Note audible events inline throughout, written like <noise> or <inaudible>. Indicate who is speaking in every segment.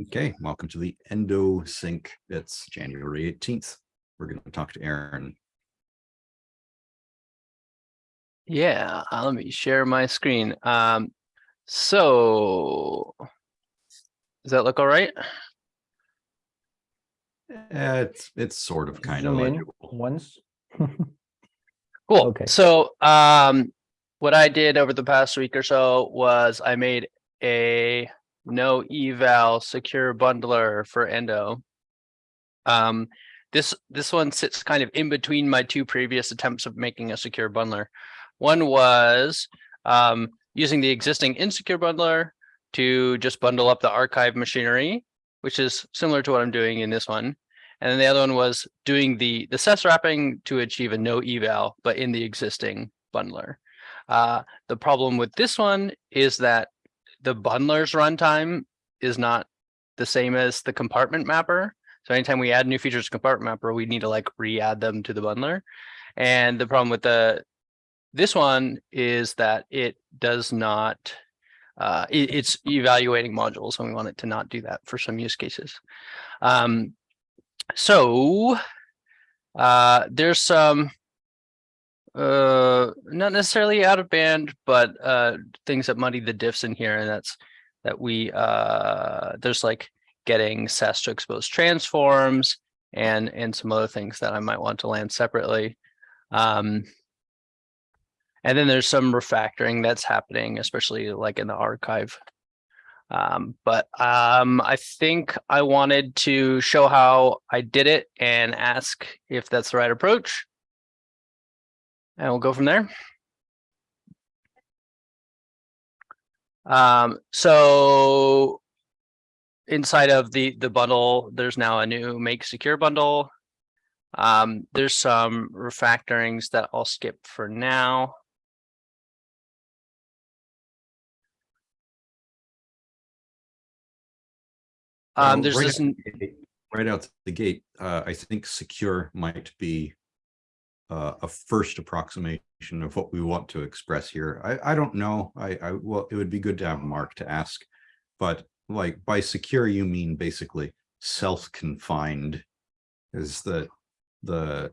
Speaker 1: Okay, welcome to the Endo Sync. It's January 18th. We're going to talk to Aaron.
Speaker 2: Yeah, uh, let me share my screen. Um, so does that look all right?
Speaker 1: Eh, It's, it's sort of kind of
Speaker 3: Zoom in
Speaker 1: legible.
Speaker 3: Once, <laughs>
Speaker 2: Cool.
Speaker 3: Okay.
Speaker 2: So um, what I did over the past week or so was I made a no eval secure bundler for Endo. Um, this this one sits kind of in between my two previous attempts of making a secure bundler. One was um, using the existing insecure bundler to just bundle up the archive machinery, which is similar to what I'm doing in this one. And then the other one was doing the the SES wrapping to achieve a no eval, but in the existing bundler. Uh, the problem with this one is that the bundler's runtime is not the same as the compartment mapper. So anytime we add new features to compartment mapper, we need to like re-add them to the bundler. And the problem with the this one is that it does not uh, it- it's evaluating modules and we want it to not do that for some use cases. Um, so uh, there's some uh, not necessarily out of band, but uh, things that muddy the diffs in here, and that's that we uh, there's like getting SES to expose transforms and and some other things that I might want to land separately. Um, and then there's some refactoring that's happening, especially like in the archive. Um, but um, I think I wanted to show how I did it and ask if that's the right approach. And we'll go from there. Um, so inside of the the bundle, there's now a new make secure bundle. Um, there's some refactorings that I'll skip for now. Um, there's
Speaker 1: right
Speaker 2: this,
Speaker 1: out the gate- Right out the gate, uh, I think secure might be uh, a first approximation of what we want to express here. I, I don't know. I, I, well, it would be good to have Mark to ask. But like by secure, you mean basically self-confined is the, the,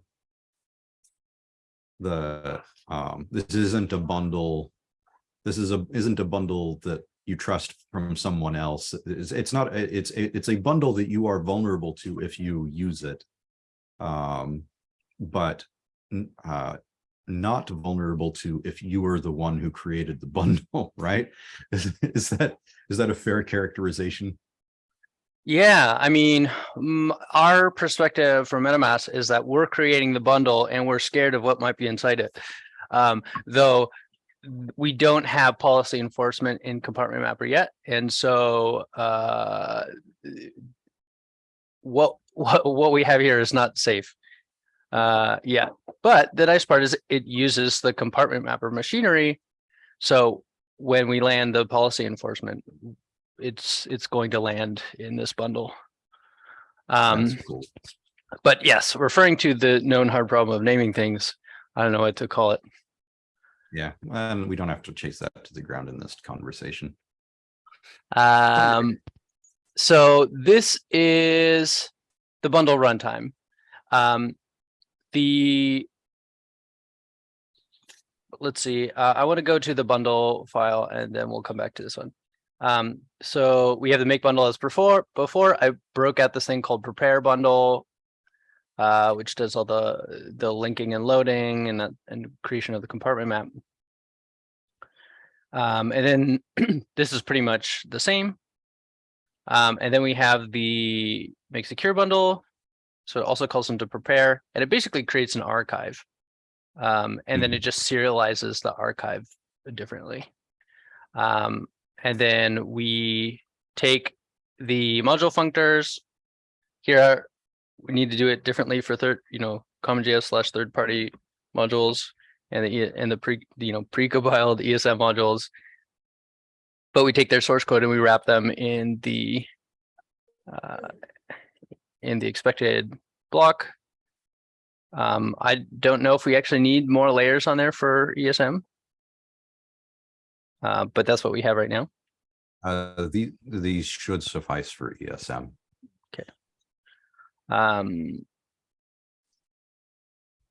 Speaker 1: the, um, this isn't a bundle. This is a, isn't a bundle that you trust from someone else. It's, it's not, it's, it's a bundle that you are vulnerable to if you use it. Um, but uh, not vulnerable to if you were the one who created the <laughs> bundle, right? Is, is that, is that a fair characterization?
Speaker 2: yeah, I mean, our perspective from MetaMask is that we're creating the bundle and we're scared of what might be inside it. Um, though we don't have policy enforcement in compartment mapper yet. And so uh, what, <laughs> what, what we have here is not safe. Uh, yeah, but the nice part is it uses the compartment mapper machinery. So when we land the policy enforcement, it's, it's going to land in this bundle. Um,
Speaker 1: cool.
Speaker 2: but yes, referring to the known hard problem of naming things, I don't know what to call it.
Speaker 1: Yeah, and we don't have to chase that to the ground in this conversation.
Speaker 2: Um, so this is the bundle runtime. Um, the let's see, uh, I want to go to the bundle file and then we'll come back to this one. Um, so we have the make bundle as before. Before I broke out this thing called prepare bundle, uh, which does all the the linking and loading and and creation of the compartment map. Um, and then <clears throat> this is pretty much the same. Um, and then we have the make secure bundle. So it also calls them to prepare, and it basically creates an archive. Um, and then it just serializes the archive differently. Um, and then we take the module functors. Here, we need to do it differently for third, you know, CommonJS slash third party modules and the and the pre, you know, pre-compiled ESM modules. But we take their source code and we wrap them in the uh, in the expected block. Um, I don't know if we actually need more layers on there for ESM. Uh, but that's what we have right now.
Speaker 1: Uh, the, these should suffice for ESM.
Speaker 2: Um.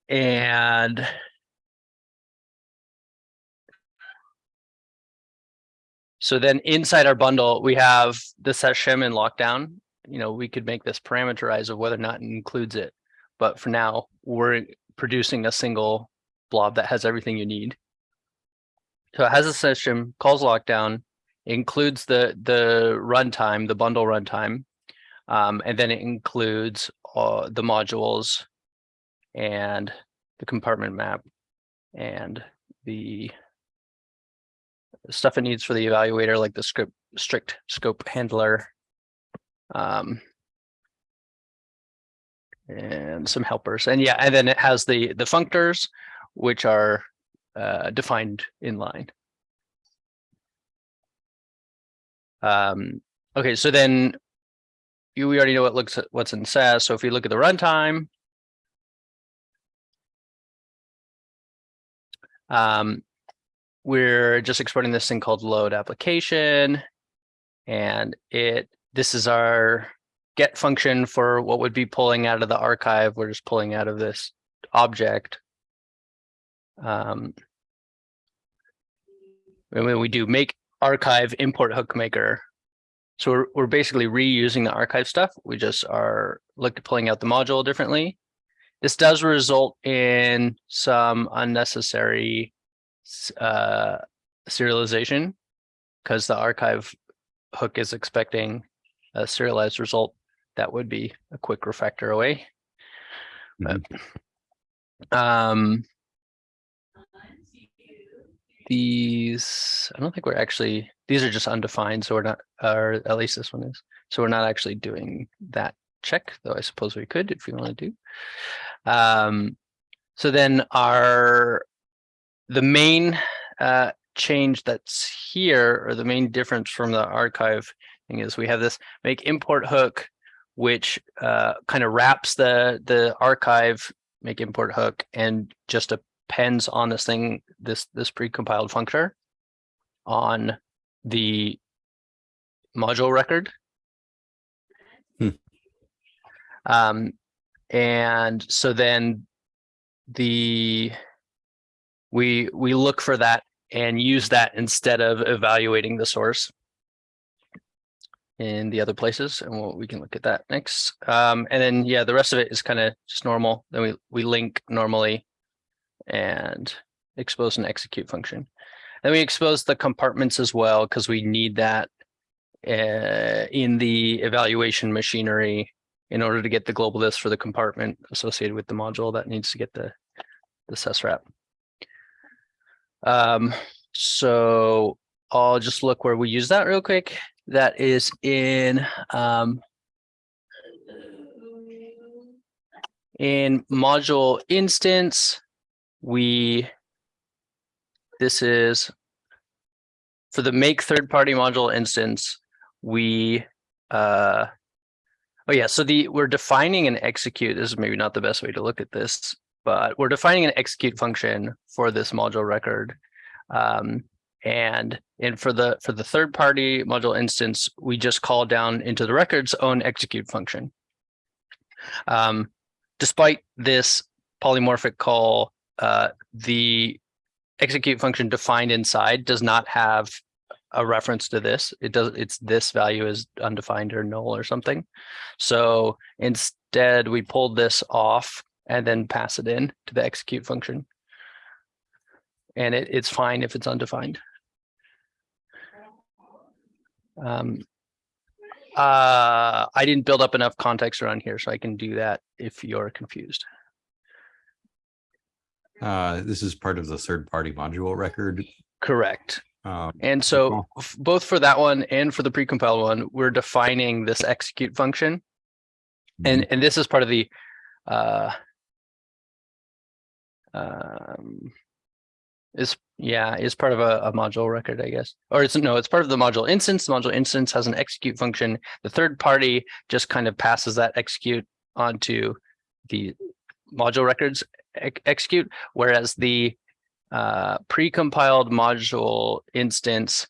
Speaker 2: And. So then inside our bundle, we have the SES shim and lockdown. You know, we could make this parameterize of whether or not it includes it. But for now, we're producing a single blob that has everything you need. So it has a SES shim, calls lockdown, includes the the runtime, the bundle runtime. Um, and then it includes uh, the modules and the compartment map and the stuff it needs for the evaluator, like the script strict scope handler. Um, and some helpers. And yeah, and then it has the the functors, which are uh, defined in line. Um, okay, so then you, we already know what looks at what's in SES. So if you look at the runtime. Um, we're just exporting this thing called load application. And it, this is our get function for what would be pulling out of the archive. We're just pulling out of this object. Um, and when we do make archive import hook maker, so we're, we're basically reusing the archive stuff. We just are look at pulling out the module differently. This does result in some unnecessary uh, serialization because the archive hook is expecting a serialized result that would be a quick refactor away. But, um, these, I don't think we're actually, these are just undefined, so we're not, or at least this one is. So we're not actually doing that check, though I suppose we could if we want to do. Um, so then our, the main uh, change that's here, or the main difference from the archive thing is we have this make import hook, which uh, kind of wraps the the archive make import hook and just appends on this thing, this this precompiled functor on the module record.
Speaker 1: Hmm.
Speaker 2: Um, and so then the we we look for that and use that instead of evaluating the source in the other places and we'll, we can look at that next. Um, and then yeah the rest of it is kind of just normal. Then we we link normally and expose and execute function. Then we expose the compartments as well because we need that uh, in the evaluation machinery in order to get the global list for the compartment associated with the module that needs to get the the SES wrap um, so I'll just look where we use that real quick. That is in um, in module instance. We this is for the make third party module instance. We uh, oh yeah, so the we're defining an execute. This is maybe not the best way to look at this but we're defining an execute function for this module record. Um, and and for the for the third party module instance, we just call down into the record's own execute function. Um, despite this polymorphic call, uh, the execute function defined inside does not have a reference to this. It does it's this value is undefined or null or something. So instead we pulled this off and then pass it in to the execute function. And it, it's fine if it's undefined. Um, uh, I didn't build up enough context around here, so I can do that if you're confused.
Speaker 1: Uh, this is part of the third party module record.
Speaker 2: Correct.
Speaker 1: Um,
Speaker 2: And so both for that one and for the precompiled one, we're defining this execute function. And, and this is part of the, uh, um, is, yeah, is part of a, a module record, I guess. Or it's, no, it's part of the module instance. The module instance has an execute function. The third party just kind of passes that execute onto the module records ex- execute, whereas the uh, precompiled module instance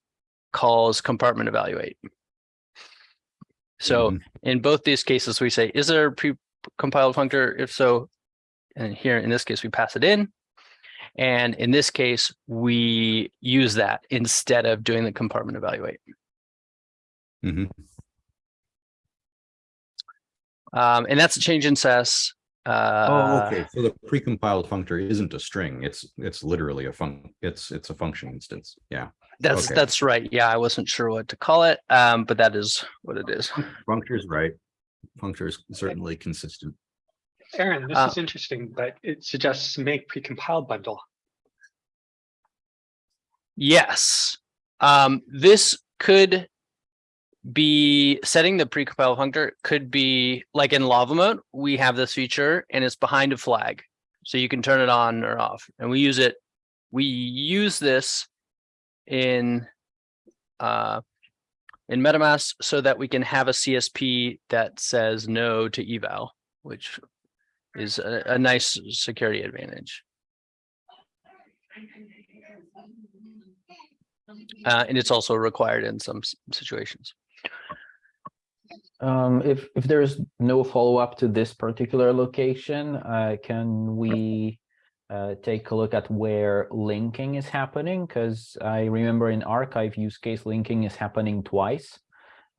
Speaker 2: calls compartment evaluate. So
Speaker 1: Mhm.
Speaker 2: in both these cases, we say, is there a pre-compiled functor? If so, and here in this case, we pass it in. And in this case, we use that instead of doing the compartment evaluate.
Speaker 1: Mhm.
Speaker 2: Um, and that's a change in SES.
Speaker 1: Oh,
Speaker 2: Uh,
Speaker 1: okay. So the precompiled functor isn't a string. It's, it's literally a func, it's, it's a function instance. Yeah.
Speaker 2: That's,
Speaker 1: okay.
Speaker 2: that's right. Yeah, I wasn't sure what to call it, um, but that is what it is.
Speaker 1: Functor is right. Functor is certainly consistent.
Speaker 3: Aaron, this
Speaker 2: Uh,
Speaker 3: is interesting, but it suggests make precompiled bundle.
Speaker 2: Yes. Um, this could be setting the precompile functor could be like in LavaMoat, we have this feature and it's behind a flag. So you can turn it on or off and we use it. We use this in uh in MetaMask so that we can have a CSP that says no to eval, which is a, a nice security advantage. Uh, and it's also required in some situations.
Speaker 4: Um, if, if there's no follow-up to this particular location, uh, can we uh, take a look at where linking is happening? Because I remember in archive use case, linking is happening twice.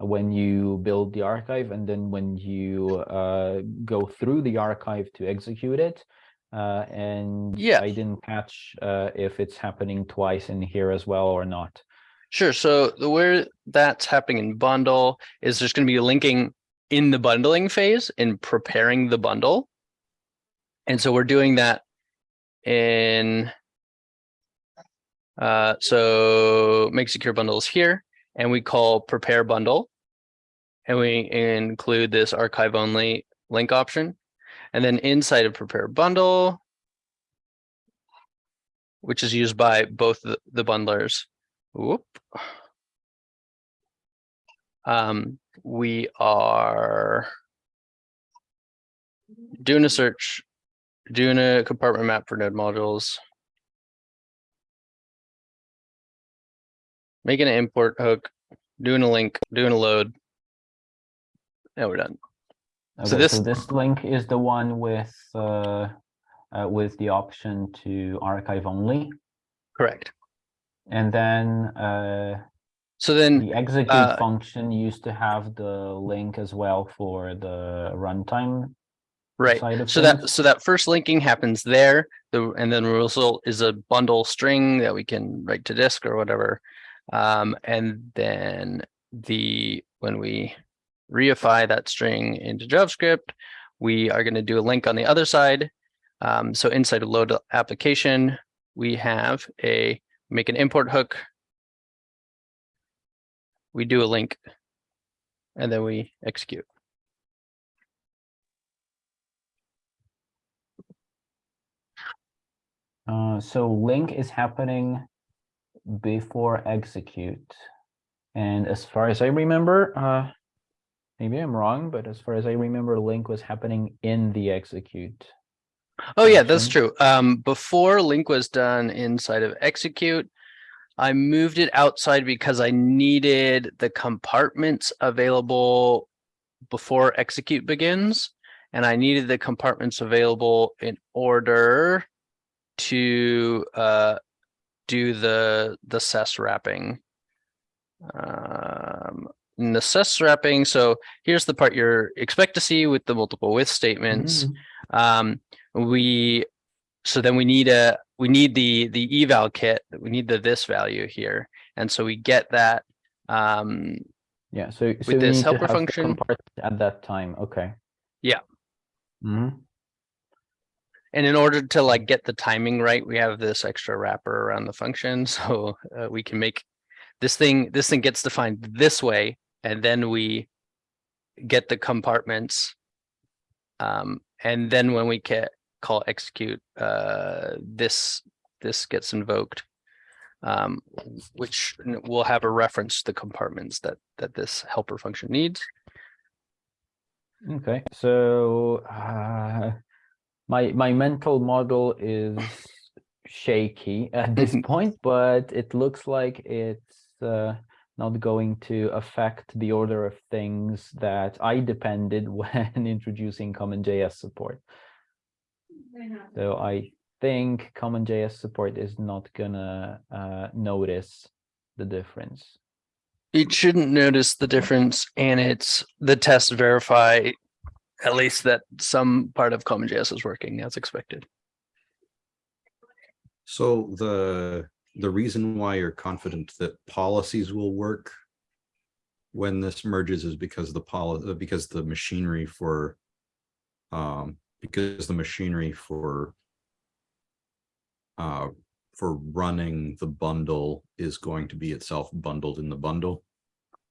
Speaker 4: When you build the archive and then when you uh, go through the archive to execute it. Uh, and
Speaker 2: Yeah.
Speaker 4: I didn't catch uh, if it's happening twice in here as well or not.
Speaker 2: Sure. So the where that's happening in bundle is there's going to be linking in the bundling phase in preparing the bundle. And so we're doing that in uh, so make secure bundles here and we call prepare bundle. And we include this archive only link option. And then inside of prepare bundle, which is used by both the, bundlers. Whoop. Um, we are doing a search, doing a compartment map for node modules. Making an import hook, doing a link, doing a load. Yeah, we're done. So
Speaker 4: Okay,
Speaker 2: this-
Speaker 4: so this link is the one with uh, uh, with the option to archive only,
Speaker 2: Correct.
Speaker 4: and then uh,
Speaker 2: So then,
Speaker 4: the execute
Speaker 2: uh,
Speaker 4: function used to have the link as well for the runtime
Speaker 2: right.
Speaker 4: side of
Speaker 2: So that, so that first linking happens there, the, and then the result is a bundle string that we can write to disk or whatever. Um, and then the, when we reify that string into JavaScript, we are gonna do a link on the other side. Um, so inside of load application, we have a, make an import hook. We do a link. And then we execute.
Speaker 4: Uh, so link is happening before execute, and as far as I remember, uh, maybe I'm wrong, but as far as I remember, link was happening in the execute.
Speaker 2: Oh yeah, that's true. Um, before link was done inside of execute, I moved it outside because I needed the compartments available before execute begins. And I needed the compartments available in order to uh, do the, the SES wrapping. Um, SES wrapping, so here's the part you're expect to see with the multiple with statements
Speaker 4: Mhm.
Speaker 2: um we so then we need a we need the the eval kit we need the this value here and so we get that um
Speaker 4: Yeah, so so we
Speaker 2: this helper function-
Speaker 4: at that time, okay.
Speaker 2: Yeah.
Speaker 4: Mm -hmm.
Speaker 2: and in order to like get the timing right we have this extra wrapper around the function <laughs> so uh, we can make this thing this thing gets defined this way and then we get the compartments um and then when we get call execute uh this this gets invoked um which will have a reference to the compartments that that this helper function needs.
Speaker 4: Okay, so uh, my my mental model is shaky at this <laughs> point, but it looks like it's uh, not going to affect the order of things that I depended <laughs> when introducing CommonJS support. So I think CommonJS support is not gonna uh, notice the difference.
Speaker 2: It shouldn't notice the difference and it's the tests verify at least that some part of CommonJS is working as expected.
Speaker 1: So the, the reason why you're confident that policies will work when this merges is because the poli, because the machinery for, um, because the machinery for uh, for running the bundle is going to be itself bundled in the bundle.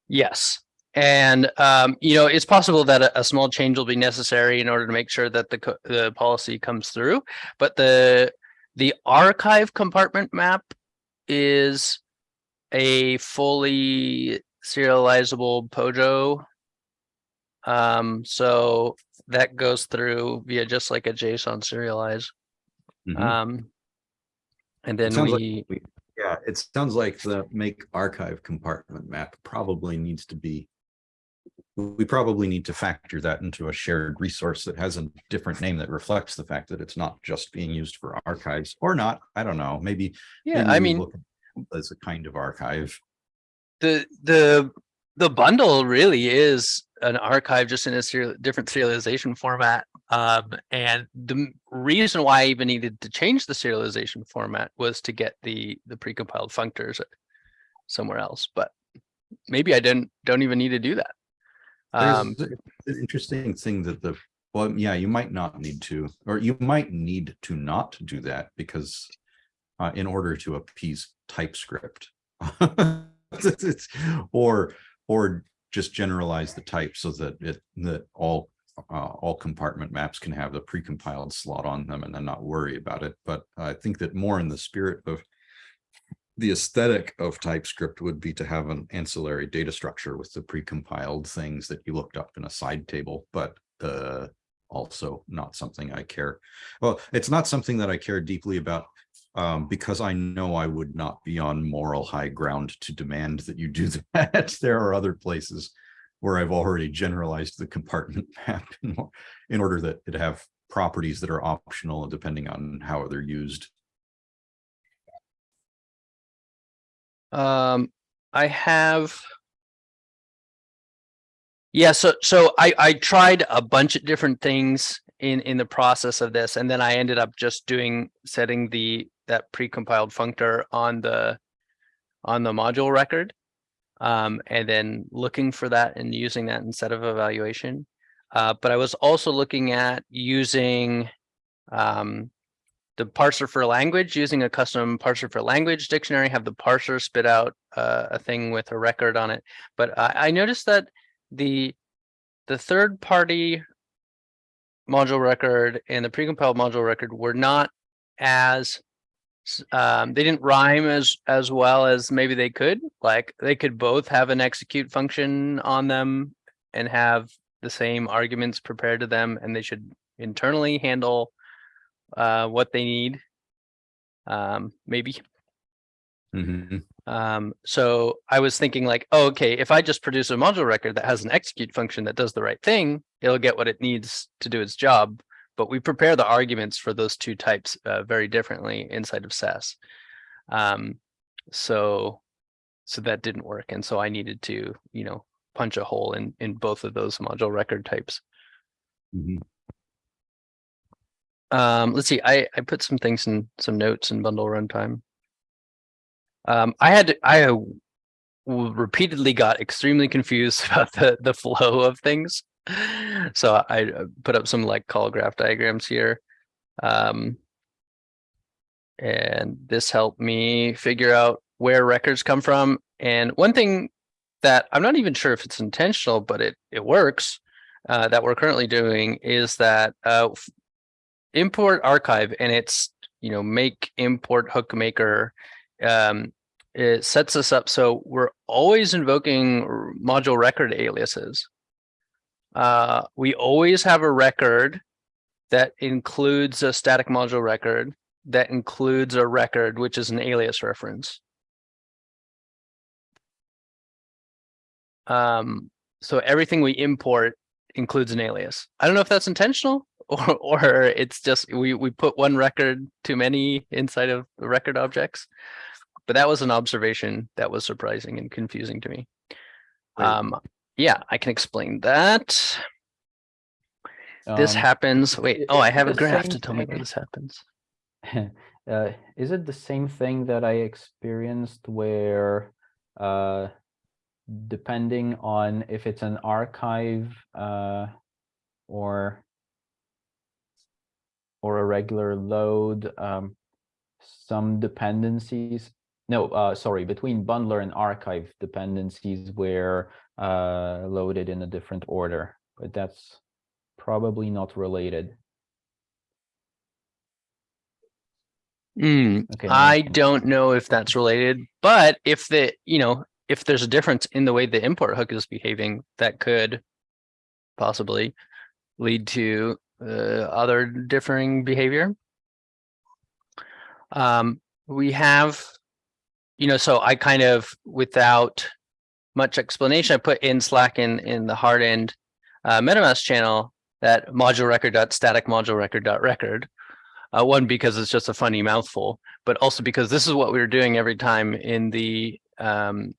Speaker 2: Yes. And, um, you know, it's possible that a, a small change will be necessary in order to make sure that the, the policy comes through. But the, the archive compartment map is a fully serializable POJO. Um, so that goes through via just like a JSON serialize.
Speaker 1: Mhm.
Speaker 2: Um, and then
Speaker 1: sounds like
Speaker 2: we,
Speaker 1: we- Yeah, it sounds like the make archive compartment map probably needs to be. We probably need to factor that into a shared resource that has a different name that reflects the fact that it's not just being used for archives or not. I don't know, maybe.
Speaker 2: yeah,
Speaker 1: maybe
Speaker 2: I mean.
Speaker 1: look at it As a kind of archive.
Speaker 2: the the the bundle really is an archive just in a serial, different serialization format. Um, and the reason why I even needed to change the serialization format was to get the the precompiled functors somewhere else. But maybe I didn't don't even need to do that. Um,
Speaker 1: There's an interesting thing that the, well, yeah, you might not need to, or you might need to not do that because uh, in order to appease TypeScript. It's- <laughs> it's- Or, or just generalize the type so that it, that all, uh, all compartment maps can have the precompiled slot on them and then not worry about it. But I think that more in the spirit of the aesthetic of TypeScript would be to have an ancillary data structure with the precompiled things that you looked up in a side table, but uh, also not something I care. Well, it's not something that I care deeply about um, because I know I would not be on moral high ground to demand that you do <laughs> that. There are other places where I've already generalized the compartment <laughs> map in, in order that it have properties that are optional depending on how they're used.
Speaker 2: Um, I have. Yeah, so so I I tried a bunch of different things in in the process of this, and then I ended up just doing setting the that precompiled functor on the on the module record. Um, and then looking for that and using that instead of evaluation. Uh, but I was also looking at using um the parser for language, using a custom parser for language dictionary, have the parser spit out uh, a thing with a record on it. But I, I noticed that the the third party module record and the precompiled module record were not as um, they didn't rhyme as as well as maybe they could. Like they could both have an execute function on them and have the same arguments prepared to them, and they should internally handle uh, what they need. Um, maybe.
Speaker 1: Mhm.
Speaker 2: Um, so I was thinking like, oh, okay, if I just produce a module record that has an execute function that does the right thing, it'll get what it needs to do its job. But we prepare the arguments for those two types uh, very differently inside of SES. Um, so, so that didn't work. And so I needed to, you know, punch a hole in, in both of those module record types.
Speaker 1: Mhm.
Speaker 2: Um, let's see, I, I put some things in some notes in bundle runtime. Um, I had, I repeatedly got extremely confused <laughs> about the, the flow of things. So I uh, put up some like call graph diagrams here. Um, and this helped me figure out where records come from. And one thing that I'm not even sure if it's intentional, but it, it works, uh, that we're currently doing is that, uh, import archive and it's, you know, make import hook maker, um, it sets us up so we're always invoking module record aliases. Uh, we always have a record that includes a static module record that includes a record, which is an alias reference. Um, so everything we import includes an alias. I don't know if that's intentional or, or it's just we, we put one record too many inside of the record objects. But that was an observation that was surprising and confusing to me. Um, yeah, I can explain that. This
Speaker 4: Um,
Speaker 2: happens, wait, oh, I have a graph to tell me where this happens. <laughs>
Speaker 4: uh, is it the same thing that I experienced where, uh, depending on if it's an archive, uh, or or a regular load, um, some dependencies, no, uh, sorry, between bundler and archive dependencies were, uh, loaded in a different order, but that's probably not related.
Speaker 2: Hmm,
Speaker 4: Okay.
Speaker 2: I don't know if that's related, but if the, you know, if there's a difference in the way the import hook is behaving, that could possibly lead to other differing behavior. Um, we have, you know, so I kind of, without much explanation, I put in Slack in, in the hard end uh, MetaMask channel that module record dot static module record dot record. Uh, one, because it's just a funny mouthful, but also because this is what we were doing every time in the um,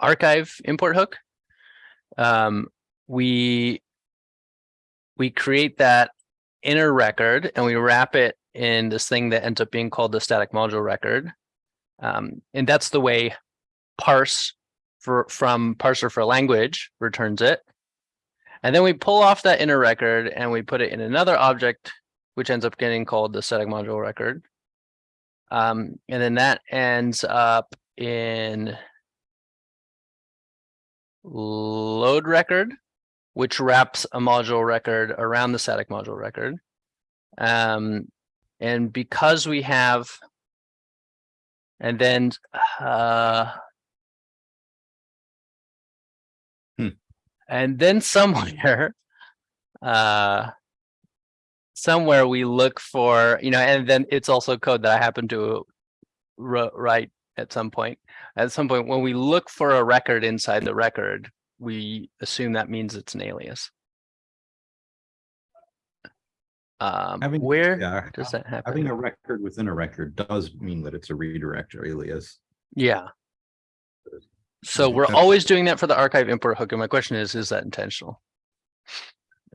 Speaker 2: archive import hook. Um, we we create that inner record and we wrap it in this thing that ends up being called the static module record. Um, and that's the way parse for from parser for language returns it. And then we pull off that inner record and we put it in another object which ends up getting called the static module record. Um, and then that ends up in load record, which wraps a module record around the static module record. Um, and because we have, and then, uh,
Speaker 1: Hmm.
Speaker 2: and then somewhere, <laughs> uh, somewhere we look for, you know, and then it's also code that I happen to write at some point. At some point, when we look for a record inside the record, we assume that means it's an alias. Um,
Speaker 1: Having-
Speaker 2: where
Speaker 1: Yeah,
Speaker 2: does that happen?
Speaker 1: having a record within a record does mean that it's a redirect or alias.
Speaker 2: Yeah. So we're always doing that for the archive import hook. And my question is, is that intentional?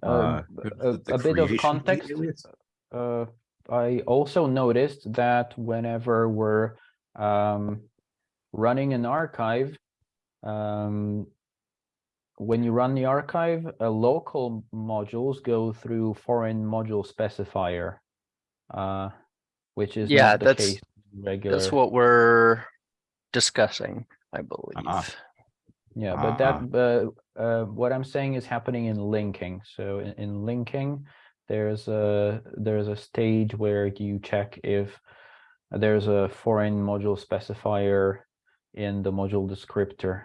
Speaker 1: Uh,
Speaker 4: Um, a, a bit of context.
Speaker 1: alias?
Speaker 4: Uh, I also noticed that whenever we're um, running an archive, um, when you run the archive, uh, local modules go through foreign module specifier, uh, which is
Speaker 2: Yeah,
Speaker 4: not the
Speaker 2: that's-
Speaker 4: case regular.
Speaker 2: That's what we're discussing, I believe.
Speaker 1: Ah.
Speaker 4: Yeah, but that, uh, uh, what I'm saying is happening in linking. So in, in linking, there's a, there's a stage where you check if there's a foreign module specifier in the module descriptor.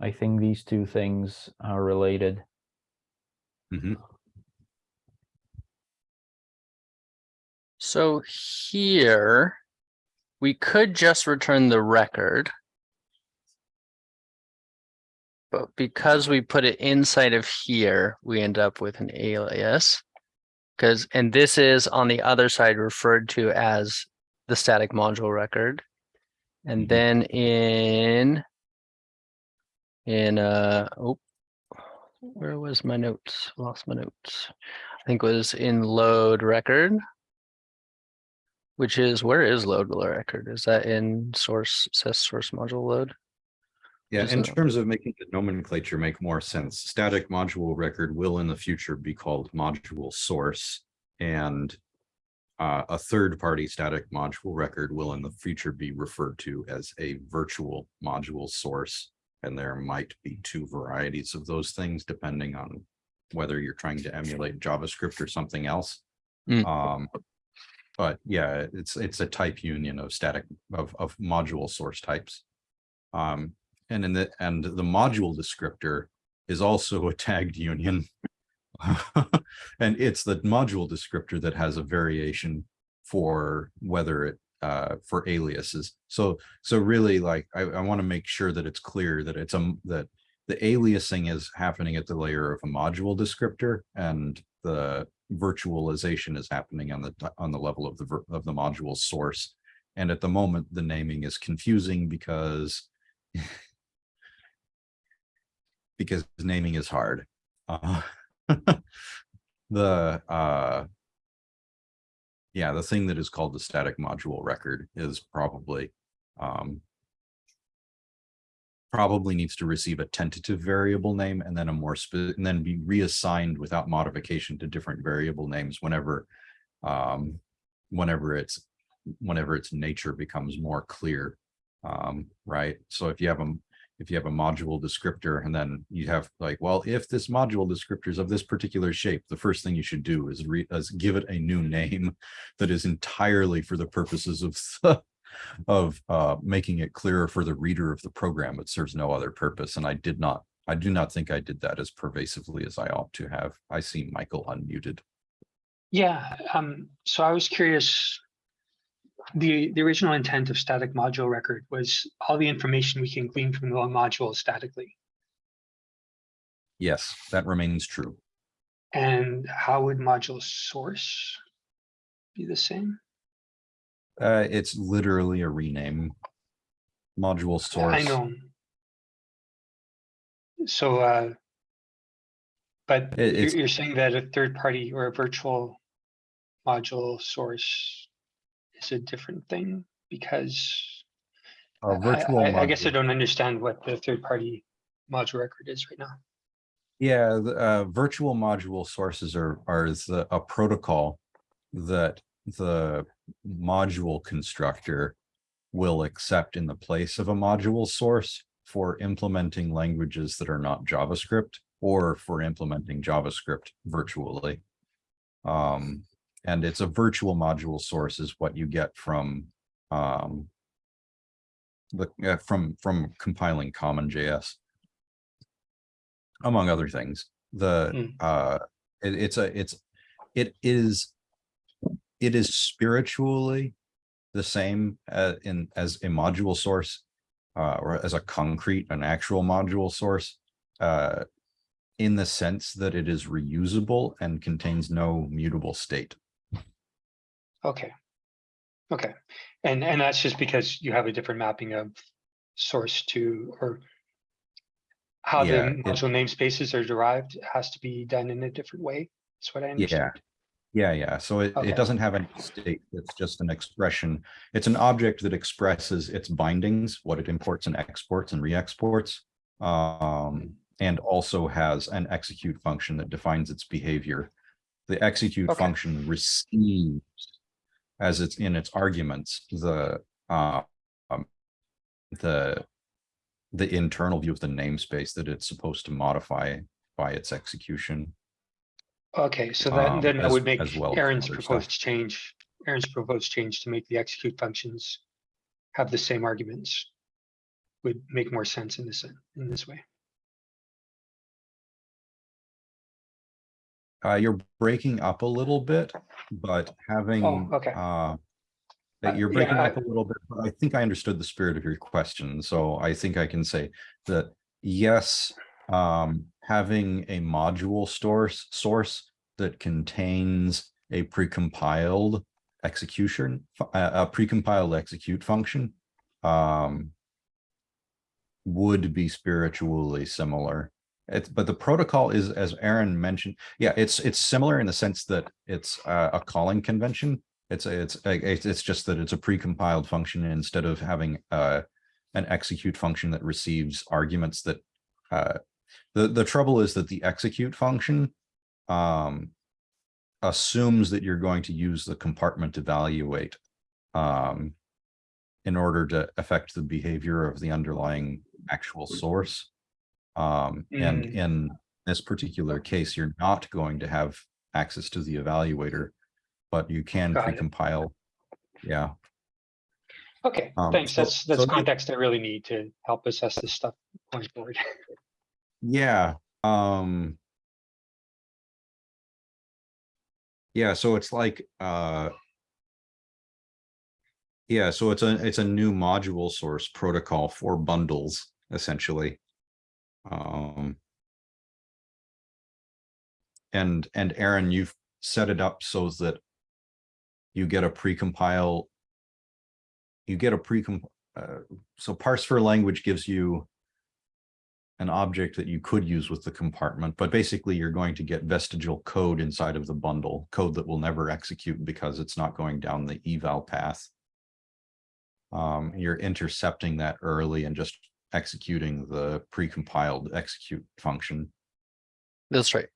Speaker 4: I think these two things are related.
Speaker 1: Mhm.
Speaker 2: So here, we could just return the record. But because we put it inside of here, we end up with an alias. Because, and this is on the other side referred to as the static module record. And
Speaker 1: Mhm.
Speaker 2: then in in uh oh where was my notes? Lost my notes. I think it was in load record. Which is, where is load record? Is that in source, says source module load?
Speaker 1: Yeah, in terms of making the nomenclature make more sense, static module record will in the future be called module source. And uh, a third-party static module record will in the future be referred to as a virtual module source. And there might be two varieties of those things depending on whether you're trying to emulate JavaScript or something else.
Speaker 2: Mm.
Speaker 1: Um, but yeah, it's, it's a type union of static, of, of module source types. Um, and in the, and the module descriptor is also a tagged union. <laughs> And it's the module descriptor that has a variation for whether it uh, for aliases. So, so really like, I, I want to make sure that it's clear that it's um, that the aliasing is happening at the layer of a module descriptor and the virtualization is happening on the, on the level of the, of the module source. And at the moment, the naming is confusing because <laughs> because naming is hard. Uh, <laughs> the uh, yeah, the thing that is called the static module record is probably um, probably needs to receive a tentative variable name and then a more and then be reassigned without modification to different variable names whenever um, whenever it's whenever its nature becomes more clear. Um, right. So if you have a if you have a module descriptor and then you have like, well, if this module descriptor is of this particular shape, the first thing you should do is re is give it a new name <laughs> that is entirely for the purposes of <laughs> of uh, making it clearer for the reader of the program. It serves no other purpose. And I did not, I do not think I did that as pervasively as I ought to have. I see Michael unmuted.
Speaker 3: Yeah, um, so I was curious. The, the original intent of static module record was all the information we can glean from the module statically.
Speaker 1: Yes, that remains true.
Speaker 3: And how would module source be the same?
Speaker 1: Uh, it's literally a rename. Module source.
Speaker 3: I know. So, uh, but
Speaker 1: It-
Speaker 3: you're, you're saying that a third party or a virtual module source is a different thing because
Speaker 1: A
Speaker 3: I-
Speaker 1: virtual.
Speaker 3: I, I guess I don't understand what the third party module record is right now.
Speaker 1: Yeah, the, uh, virtual module sources are, are the, a protocol that the module constructor will accept in the place of a module source for implementing languages that are not JavaScript or for implementing JavaScript virtually. Um, and it's a virtual module source is what you get from, um, the, uh, from, from compiling CommonJS among other things. The
Speaker 3: Mm.
Speaker 1: uh it, it's a it's it is it is spiritually the same uh, in as a module source uh or as a concrete an actual module source uh in the sense that it is reusable and contains no mutable state.
Speaker 3: Okay. Okay, and, and that's just because you have a different mapping of source to, or how the
Speaker 1: Yeah, it-
Speaker 3: module namespaces are derived has to be done in a different way. That's what I understand.
Speaker 1: Yeah, yeah. So it,
Speaker 3: Okay.
Speaker 1: it doesn't have any state. It's just an expression. It's an object that expresses its bindings, what it imports and exports and re-exports. Um, and also has an execute function that defines its behavior. The execute
Speaker 3: Okay.
Speaker 1: function receives as it's in its arguments, the, uh, um, the, the internal view of the namespace that it's supposed to modify by its execution.
Speaker 3: Okay, so that,
Speaker 1: Um,
Speaker 3: then that
Speaker 1: as-
Speaker 3: would make
Speaker 1: well
Speaker 3: Aaron's
Speaker 1: other stuff.
Speaker 3: proposed change, Aaron's proposed change to make the execute functions have the same arguments. Would make more sense in this, in this way.
Speaker 1: Uh, you're breaking up a little bit, but having,
Speaker 3: okay.
Speaker 1: uh,
Speaker 3: Uh,
Speaker 1: that you're
Speaker 3: yeah,
Speaker 1: breaking
Speaker 3: I-
Speaker 1: up a little bit, but I think I understood the spirit of your question, so I think I can say that, yes, um, having a module source, source that contains a precompiled execution, a, a precompiled execute function, um, would be spiritually similar. It's, but the protocol is, as Aaron mentioned, yeah, it's, it's similar in the sense that it's a, a calling convention. It's, a- it's, a- it's, it's just that it's a precompiled function instead of having, uh, an execute function that receives arguments that, uh, the, the trouble is that the execute function, um, assumes that you're going to use the compartment evaluate, um, in order to affect the behavior of the underlying actual source. Um, and
Speaker 3: Mm.
Speaker 1: in this particular case, you're not going to have access to the evaluator, but you can precompile. Yeah,
Speaker 3: Okay,
Speaker 1: Um,
Speaker 3: thanks.
Speaker 1: so-
Speaker 3: That's, that's
Speaker 1: so
Speaker 3: context I really need to help assess this stuff going forward.
Speaker 1: yeah, um. Yeah, so it's like, uh. Yeah, so it's a, it's a new module source protocol for bundles, essentially. Um. And, and Aaron, you've set it up so that you get a precompile. You get a precomp, uh, so parse for language gives you an object that you could use with the compartment, but basically you're going to get vestigial code inside of the bundle, code that will never execute because it's not going down the eval path. Um, you're intercepting that early and just executing the precompiled execute function.
Speaker 2: That's right.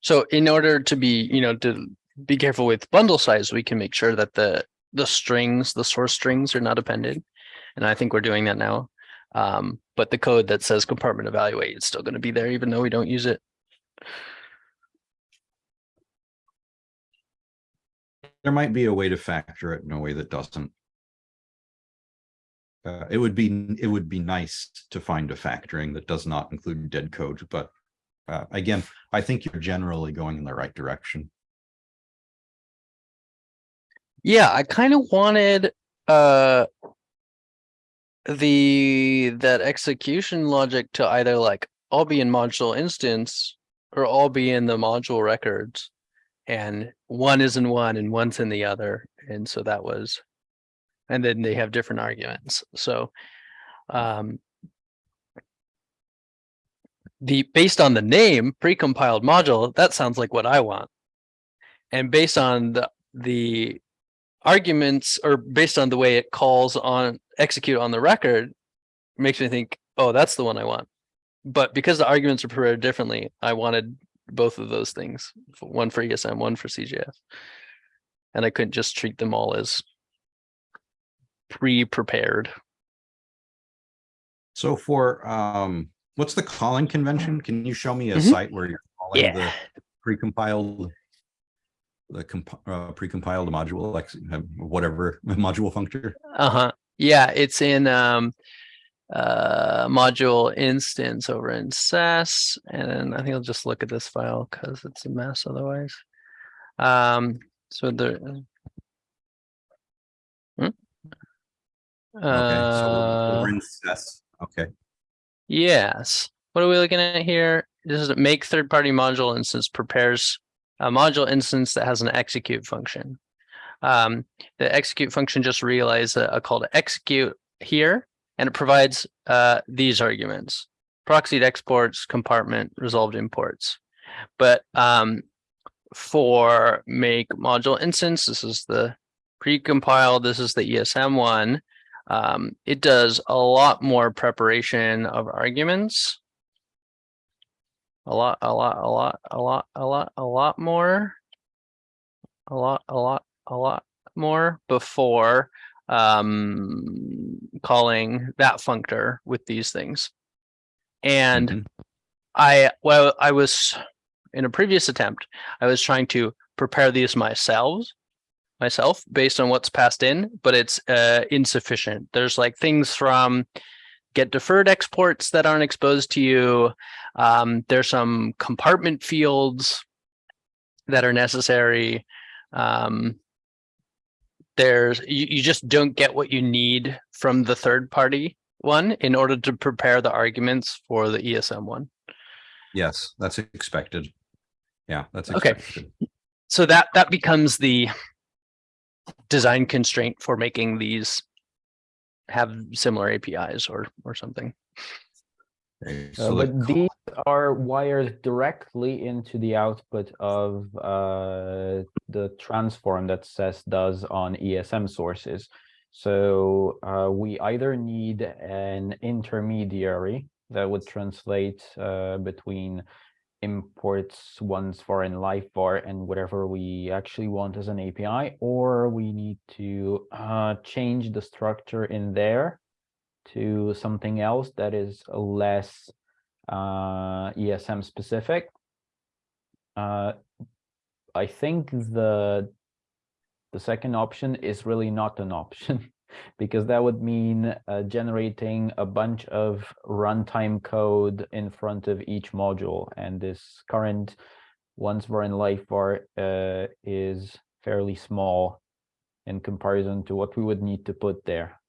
Speaker 2: So in order to be, you know, to be careful with bundle size, we can make sure that the the strings, the source strings are not appended. And I think we're doing that now. Um, but the code that says compartment evaluate is still going to be there, even though we don't use it.
Speaker 1: There might be a way to factor it in a way that doesn't. Uh, it would be, it would be nice to find a factoring that does not include dead code, but uh, again, I think you're generally going in the right direction.
Speaker 2: Yeah, I kind of wanted uh the that execution logic to either like all be in module instance or all be in the module records. And one is in one and one's in the other. And so that was, and then they have different arguments. So um the based on the name precompiled module, that sounds like what I want. And based on the the arguments or based on the way it calls on execute on the record makes me think, oh, that's the one I want. But because the arguments are prepared differently, I wanted both of those things, one for ESM, one for CJS. And I couldn't just treat them all as pre-prepared.
Speaker 1: So for, um, what's the calling convention? Can you show me a
Speaker 2: Mhm.
Speaker 1: site where you're calling the
Speaker 2: Yeah.
Speaker 1: precompiled? The comp, uh, precompiled module, like uh, whatever <laughs> module functor?
Speaker 2: Uh-huh. Yeah, it's in um uh module instance over in SES. And I think I'll just look at this file because it's a mess otherwise. Um, so the Hmm?
Speaker 1: Okay, so we're-
Speaker 2: Uh,
Speaker 1: in SES. Okay,
Speaker 2: yes. What are we looking at here? This is a make third-party module instance prepares a module instance that has an execute function. Um, the execute function just realized a, a call to execute here, and it provides uh, these arguments: proxied exports, compartment, resolved imports. But um, for make module instance, this is the precompiled. This is the ESM one. Um, it does a lot more preparation of arguments. A lot, a lot, a lot, a lot, a lot, a lot more. A lot, a lot, a lot more before um, calling that functor with these things. And
Speaker 1: Mhm.
Speaker 2: I, well, I was in a previous attempt, I was trying to prepare these myself, myself based on what's passed in, but it's uh, insufficient. There's like things from get deferred exports that aren't exposed to you. Um, there's some compartment fields that are necessary. Um, there's you, you just don't get what you need from the third party one in order to prepare the arguments for the ESM one.
Speaker 1: yes, that's expected. Yeah, that's
Speaker 2: Okay. So that that becomes the design constraint for making these have similar APIs or or something.
Speaker 1: Okay,
Speaker 4: Uh,
Speaker 1: so the
Speaker 4: but these are wired directly into the output of uh, the transform that SES does on ESM sources. So uh, we either need an intermediary that would translate uh, between imports one's foreign life bar and whatever we actually want as an API, or we need to uh, change the structure in there to something else that is less uh, ESM specific. Uh, I think the the second option is really not an option <laughs> because that would mean uh, generating a bunch of runtime code in front of each module, and this current once var in live var uh, is fairly small in comparison to what we would need to put there.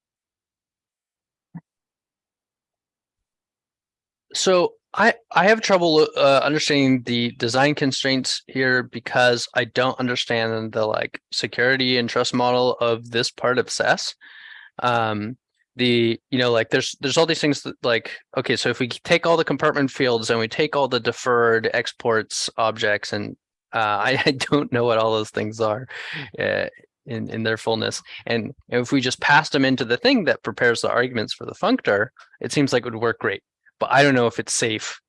Speaker 2: So I, I have trouble uh, understanding the design constraints here because I don't understand the like security and trust model of this part of SES. Um, the, you know, like there's, there's all these things that like, okay, so if we take all the compartment fields and we take all the deferred exports objects and uh, <laughs> I, I don't know what all those things are uh, in, in their fullness. And if we just pass them into the thing that prepares the arguments for the functor, it seems like it would work great but I don't know if it's safe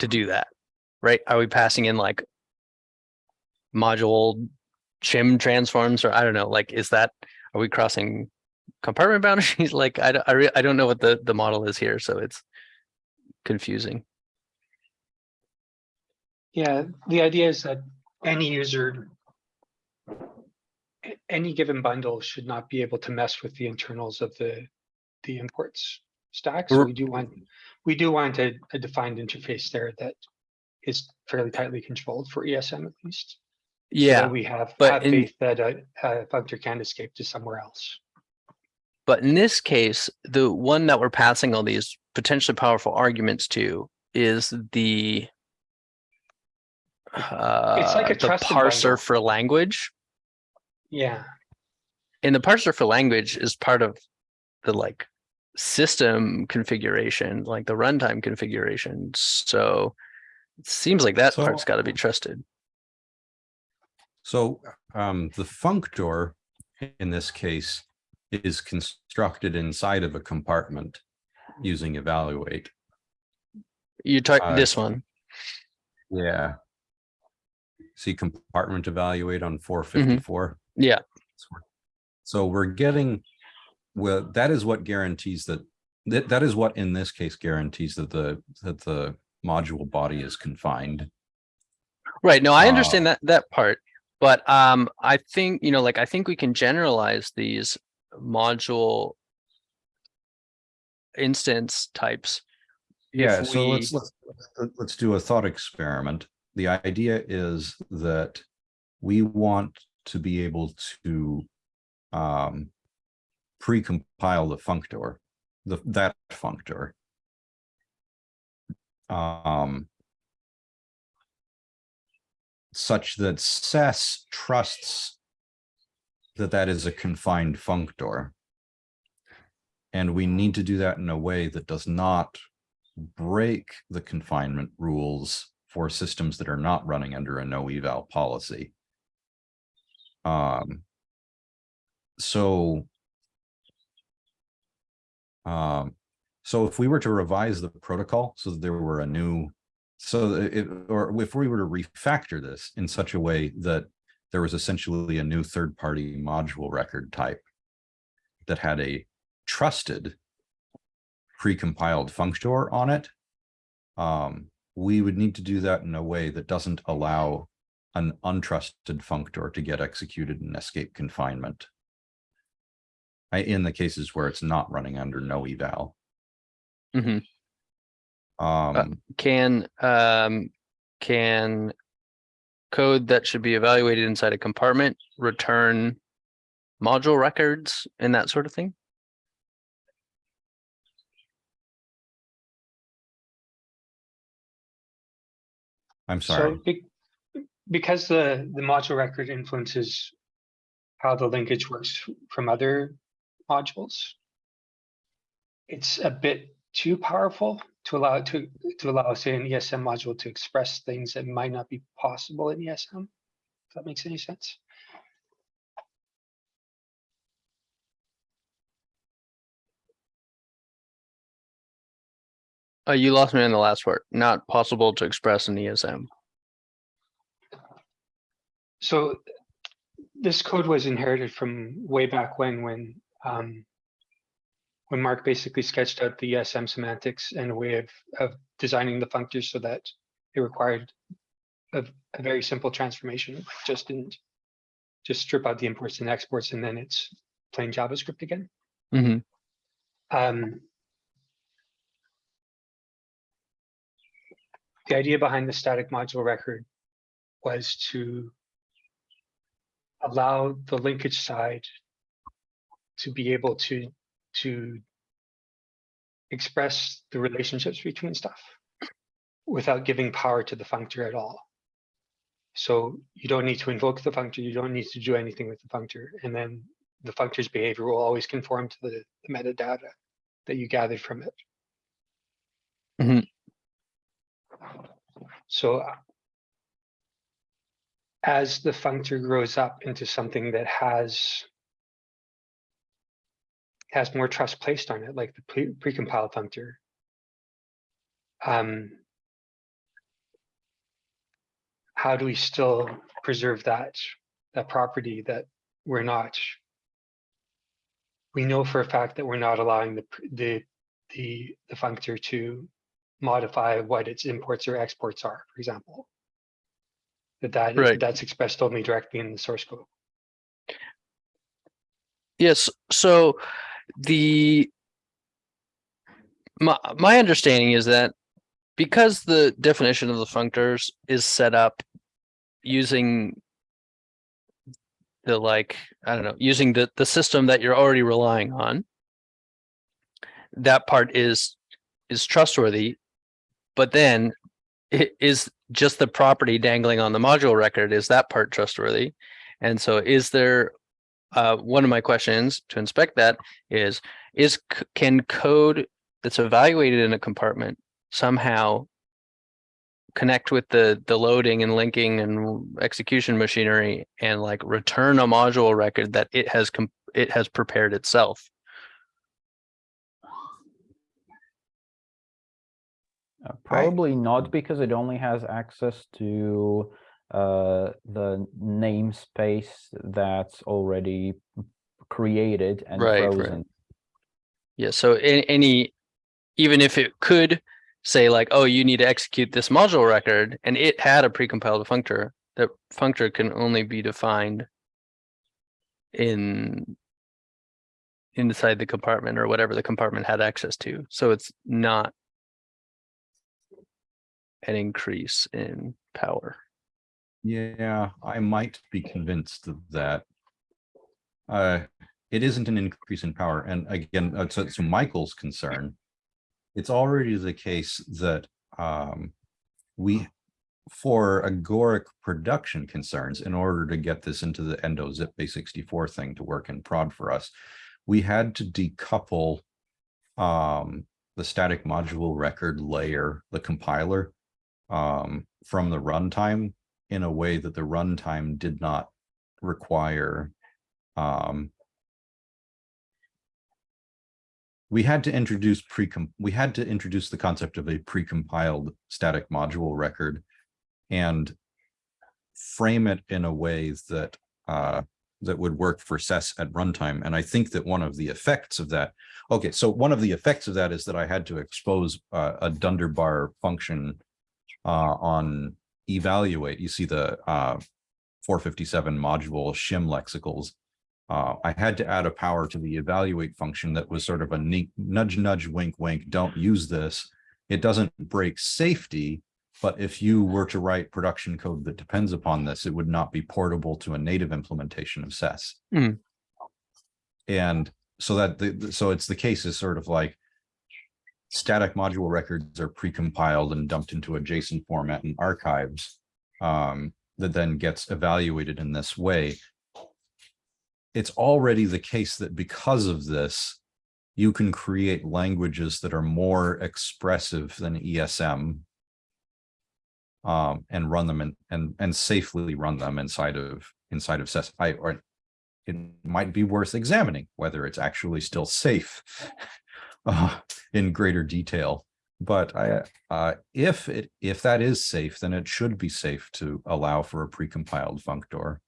Speaker 2: to do that, right? Are we passing in like module shim transforms or I don't know, like, is that, are we crossing compartment <laughs> boundaries? Like, I, don't- I, re- I don't know what the, the model is here, so it's confusing.
Speaker 3: Yeah, the idea is that any user. Any given bundle should not be able to mess with the internals of the, the imports stack. So we do want, we do want a, a defined interface there that is fairly tightly controlled for ESM at least. so
Speaker 2: Yeah,
Speaker 3: We have,
Speaker 2: but
Speaker 3: have
Speaker 2: in-
Speaker 3: faith that a, a functor can escape to somewhere else.
Speaker 2: but in this case, the one that we're passing all these potentially powerful arguments to is the uh,
Speaker 3: like a
Speaker 2: the parser
Speaker 3: bundle.
Speaker 2: for language.
Speaker 3: Yeah,
Speaker 2: and the parser for language is part of the like system configuration, like the runtime configuration. So it seems like that part's got to be trusted.
Speaker 1: So um, the functor in this case is constructed inside of a compartment using evaluate.
Speaker 2: You talk
Speaker 1: Uh,
Speaker 2: this one.
Speaker 1: Yeah. See compartment evaluate on four fifty-four.
Speaker 2: Yeah.
Speaker 1: So we're getting, well, that is what guarantees that, that, that is what in this case guarantees that the, that the module body is confined.
Speaker 2: Right. No, I
Speaker 1: uh,
Speaker 2: understand that that part. But um I think, you know, like I think we can generalize these module instance types.
Speaker 1: Yeah, so
Speaker 2: we-
Speaker 1: let's, let's- let's do a thought experiment. The idea is that we want to be able to um pre-compile the functor, the, that functor. Um such that SES trusts that that is a confined functor. And we need to do that in a way that does not break the confinement rules for systems that are not running under a no eval policy. Um, so um, so if we were to revise the protocol so that there were a new, so it, or if we were to refactor this in such a way that there was essentially a new third-party module record type that had a trusted precompiled functor on it, um, we would need to do that in a way that doesn't allow an untrusted functor to get executed and escape confinement. I, in the cases where it's not running under no eval.
Speaker 2: Mhm.
Speaker 1: Um,
Speaker 2: Can um can code that should be evaluated inside a compartment return module records and that sort of thing?
Speaker 1: I'm
Speaker 3: so
Speaker 1: sorry.
Speaker 3: be- because the, the module record influences how the linkage works from other modules. It's a bit too powerful to allow to, to allow, say, an ESM module to express things that might not be possible in ESM. If that makes any sense.
Speaker 2: Uh, you lost me on the last part. Not possible to express in ESM.
Speaker 3: So this code was inherited from way back when, when um, when Mark basically sketched out the ESM semantics and a way of, of designing the functors so that it required a, a very simple transformation, just didn't just strip out the imports and exports and then it's plain JavaScript again.
Speaker 2: hmm
Speaker 3: Um, the idea behind the static module record was to allow the linkage side to be able to, to express the relationships between stuff without giving power to the functor at all. So you don't need to invoke the functor, you don't need to do anything with the functor, and then the functor's behavior will always conform to the, the metadata that you gathered from it.
Speaker 2: Mhm.
Speaker 3: So uh, as the functor grows up into something that has has more trust placed on it, like the pre- precompiled functor. Um, how do we still preserve that that property that we're not? We know for a fact that we're not allowing the the the the functor to modify what its imports or exports are, for example. That that
Speaker 2: Right.
Speaker 3: that's expressed only directly in the source code.
Speaker 2: Yes, so the my my understanding is that because the definition of the functors is set up using the like, I don't know, using the the system that you're already relying on. That part is is trustworthy, but then it is just the property dangling on the module record, is that part trustworthy? And so is there uh, one of my questions to inspect that is, is, can code that's evaluated in a compartment somehow connect with the, the loading and linking and execution machinery and like return a module record that it has, com- it has prepared itself?
Speaker 4: Uh, Probably not because it only has access to uh, the namespace that's already created and
Speaker 2: Right, right.
Speaker 4: frozen.
Speaker 2: Yeah, so any, even if it could say like, oh, you need to execute this module record and it had a precompiled functor, that functor can only be defined in inside the compartment or whatever the compartment had access to. So it's not an increase in power.
Speaker 1: Yeah, I might be convinced that. Uh, it isn't an increase in power. And again, uh, to, to Michael's concern, it's already the case that um, we, for agoric production concerns, in order to get this into the endo zip base 64 thing to work in prod for us, we had to decouple um, the static module record layer, the compiler, um, from the runtime in a way that the runtime did not require. Um, we had to introduce pre we had to introduce the concept of a precompiled static module record and frame it in a way that uh, that would work for SES at runtime. And I think that one of the effects of that, okay, so one of the effects of that is that I had to expose uh, a Dunderbar function uh, on evaluate. You see the uh, 457 module shim lexicals. Uh, I had to add a power to the evaluate function that was sort of a nudge, nudge, wink, wink, don't use this. It doesn't break safety, but if you were to write production code that depends upon this, it would not be portable to a native implementation of SES.
Speaker 2: Hmm.
Speaker 1: And so that, the- so it's the case is sort of like static module records are precompiled and dumped into a JSON format and archives um, that then gets evaluated in this way. It's already the case that because of this, you can create languages that are more expressive than ESM um, and run them and, and, and safely run them inside of, inside of SES. I, or it might be worth examining whether it's actually still safe uh, in greater detail. But I, uh, if it, if that is safe, then it should be safe to allow for a precompiled functor.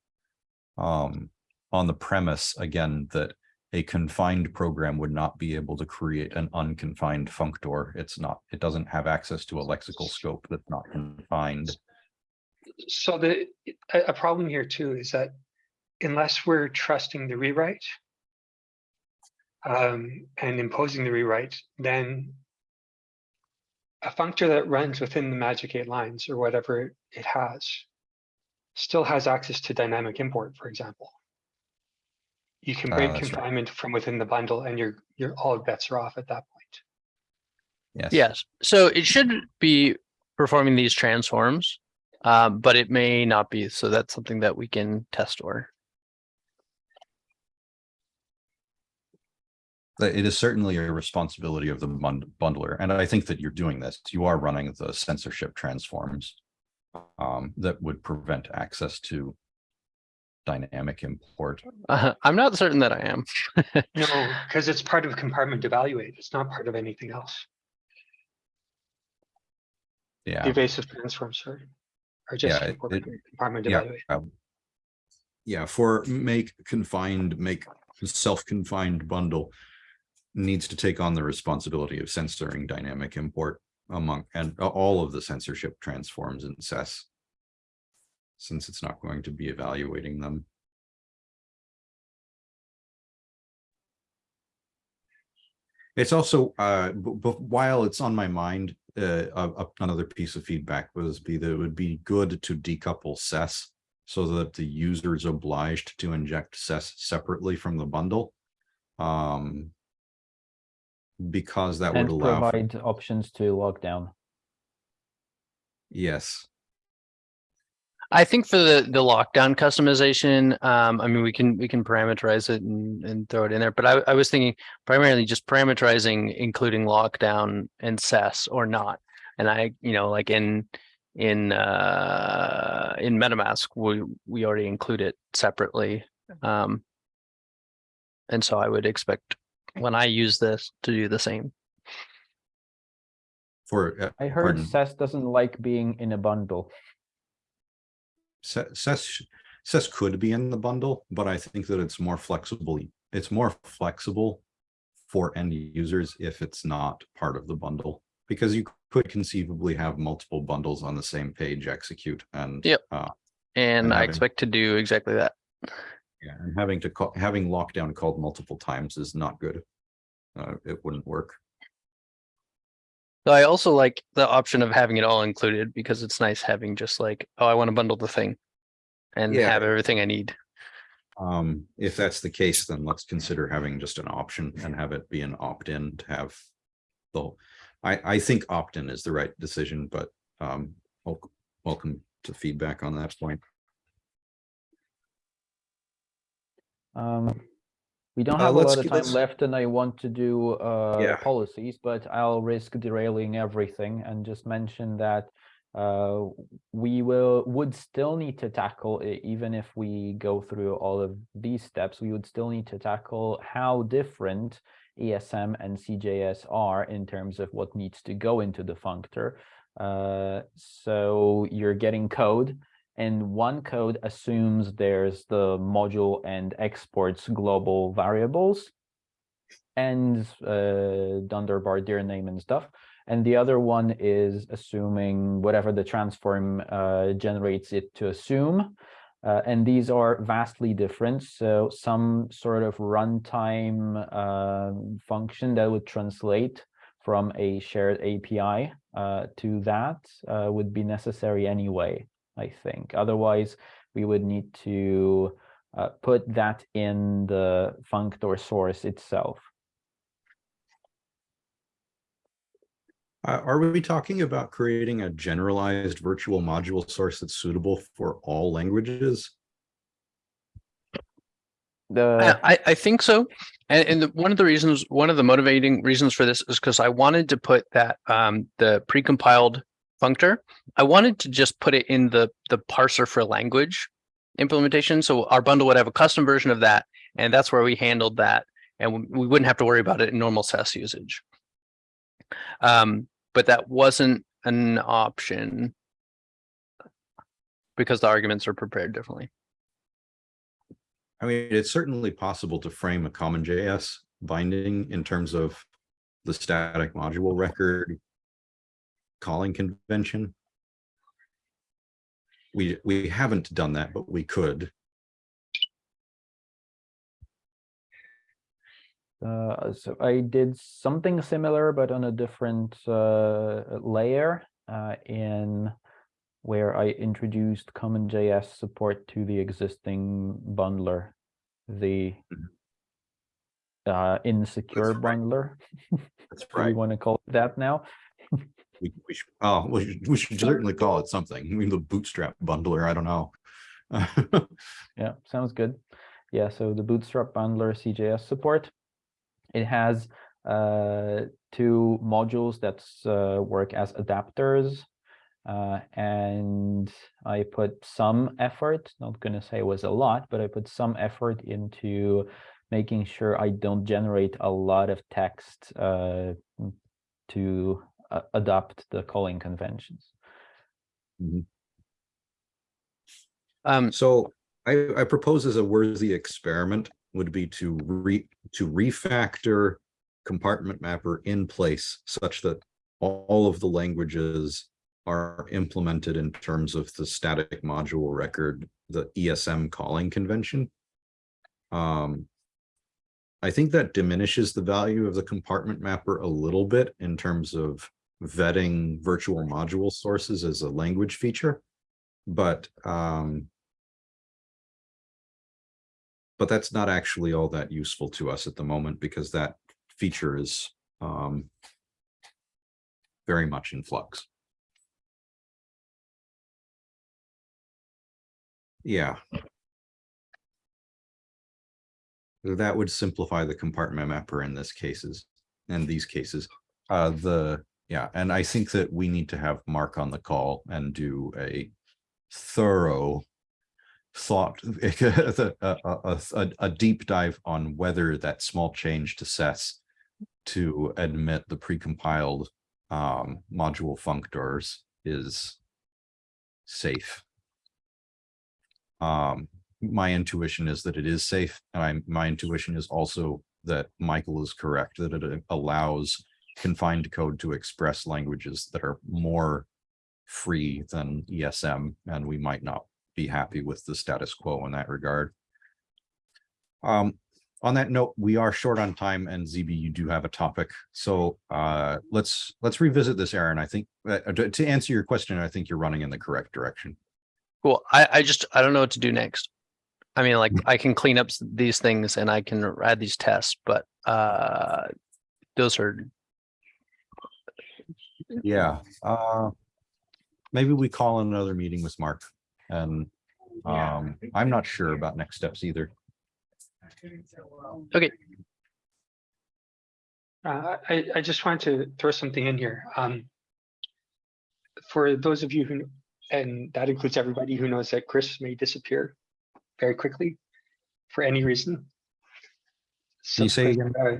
Speaker 1: Um, on the premise, again, that a confined program would not be able to create an unconfined functor. It's not, it doesn't have access to a lexical scope that's not confined.
Speaker 3: So the, a, a problem here too is that unless we're trusting the rewrite um, and imposing the rewrite, then a functor that runs within the magic eight lines or whatever it has still has access to dynamic import, for example. You can
Speaker 1: Ah,
Speaker 3: break
Speaker 1: that's right.
Speaker 3: confinement from within the bundle and your, your, all bets are off at that point.
Speaker 1: Yes.
Speaker 2: Yes, so it should be performing these transforms, um, but it may not be, so that's something that we can test or.
Speaker 1: It is certainly a responsibility of the bundler, and I think that you're doing this. You are running the censorship transforms um, that would prevent access to dynamic import.
Speaker 2: Uh, I'm not certain that I am. <laughs>
Speaker 3: No, because it's part of compartment evaluate. It's not part of anything else. The
Speaker 1: Yeah,
Speaker 3: evasive transforms are, are just
Speaker 1: Yeah,
Speaker 3: for
Speaker 1: it-
Speaker 3: compartment
Speaker 1: yeah.
Speaker 3: evaluate.
Speaker 1: um, Yeah, for make confined, make self-confined bundle needs to take on the responsibility of censoring dynamic import among, and all of the censorship transforms in SES. Since it's not going to be evaluating them. It's also, uh, while it's on my mind, uh, another piece of feedback was be that it would be good to decouple SES so that the user is obliged to inject SES separately from the bundle. Um, because that would
Speaker 4: And
Speaker 1: allow, for-
Speaker 4: provide options to lock down.
Speaker 1: yes,
Speaker 2: I think for the, the lockdown customization, um, I mean, we can, we can parameterize it and, and throw it in there, but I, I was thinking primarily just parameterizing, including lockdown and SES or not. And I, you know, like in, in, uh, in MetaMask, we, we already include it separately. Um, and so I would expect when I use this to do the same.
Speaker 1: for, uh,
Speaker 4: I heard
Speaker 1: Pardon?
Speaker 4: SES doesn't like being in a bundle.
Speaker 1: Se- SES, SES could be in the bundle, but I think that it's more flexible. It's more flexible for end users if it's not part of the bundle. Because you could conceivably have multiple bundles on the same page execute and.
Speaker 2: Yep.
Speaker 1: uh,
Speaker 2: And
Speaker 1: And
Speaker 2: I
Speaker 1: having-
Speaker 2: expect to do exactly that.
Speaker 1: Yeah, and having to call, having lockdown called multiple times is not good. Uh, it wouldn't work.
Speaker 2: So I also like the option of having it all included because it's nice having just like, oh, I want to bundle the thing. And
Speaker 1: Yeah.
Speaker 2: have everything I need.
Speaker 1: Um, if that's the case, then let's consider having just an option and have it be an opt-in to have. Though, I, I think opt-in is the right decision, but, um, welcome to feedback on that point.
Speaker 4: Um, we don't
Speaker 1: Uh,
Speaker 4: have a lot of time
Speaker 1: let's-
Speaker 4: left and I want to do uh
Speaker 1: Yeah.
Speaker 4: policies, but I'll risk derailing everything and just mention that uh we will would still need to tackle even if we go through all of these steps, we would still need to tackle how different ESM and CJS are in terms of what needs to go into the functor. Uh, so you're getting code and one code assumes there's the module and exports global variables and uh, Dunderbar dir name and stuff. And the other one is assuming whatever the transform uh, generates it to assume. Uh, and these are vastly different. So some sort of runtime um, function that would translate from a shared API uh, to that uh, would be necessary anyway. I think. Otherwise, we would need to uh, put that in the functor source itself.
Speaker 1: Uh, are we talking about creating a generalized virtual module source that's suitable for all languages?
Speaker 4: The
Speaker 2: I, I- I think so. And, and the- one of the reasons, one of the motivating reasons for this is because I wanted to put that, um, the precompiled functor. I wanted to just put it in the, the parser for language implementation. So our bundle would have a custom version of that. And that's where we handled that. And we- wouldn't have to worry about it in normal SES usage. Um, but that wasn't an option because the arguments are prepared differently.
Speaker 1: I mean, it's certainly possible to frame a common JS binding in terms of the static module record calling convention. We, we haven't done that, but we could.
Speaker 4: Uh, so I did something similar, but on a different uh, layer uh, in where I introduced CommonJS support to the existing bundler, the uh, insecure
Speaker 1: right.
Speaker 4: bundler. <laughs>
Speaker 1: That's
Speaker 4: Do we
Speaker 1: right.
Speaker 4: want to call it that now?
Speaker 1: We, we should, oh, we should, we should certainly call it something. I mean, the bootstrap bundler, I don't know. <laughs>
Speaker 4: Yeah, sounds good. Yeah, so the Bootstrap bundler CJS support. It has uh, two modules that uh, work as adapters. Uh, and I put some effort, not gonna say it was a lot, but I put some effort into making sure I don't generate a lot of text uh, to uh, adopt the calling conventions.
Speaker 2: Um,
Speaker 1: So I, I propose as a worthy experiment would be to re, to refactor compartment mapper in place such that all of the languages are implemented in terms of the static module record, the ESM calling convention. Um, I think that diminishes the value of the compartment mapper a little bit in terms of vetting virtual module sources as a language feature. But um, but that's not actually all that useful to us at the moment because that feature is um, very much in flux. Yeah. That would simplify the compartment mapper in this cases, in these cases. Uh, the, yeah, and I think that we need to have Mark on the call and do a thorough thought, <laughs> a, a, a, a- deep dive on whether that small change to SES to admit the precompiled um, module functors is safe. Um, my intuition is that it is safe, and I, my intuition is also that Michael is correct, that it allows confined code to express languages that are more free than ESM, and we might not be happy with the status quo in that regard. Um, on that note, we are short on time and ZB, you do have a topic. So uh, let's let's revisit this, Aaron. I think uh, to to answer your question, I think you're running in the correct direction.
Speaker 2: cool. I, I just, I don't know what to do next. I mean, like, I can clean up these things and I can add these tests, but, uh, those are,
Speaker 1: Yeah. Uh, maybe we call another meeting with Mark and um, I'm not sure about next steps either.
Speaker 3: Uh, I, I just wanted to throw something in here. Um, for those of you who, and that includes everybody who knows that Chris may disappear very quickly for any reason.
Speaker 1: Can you say again?
Speaker 3: uh,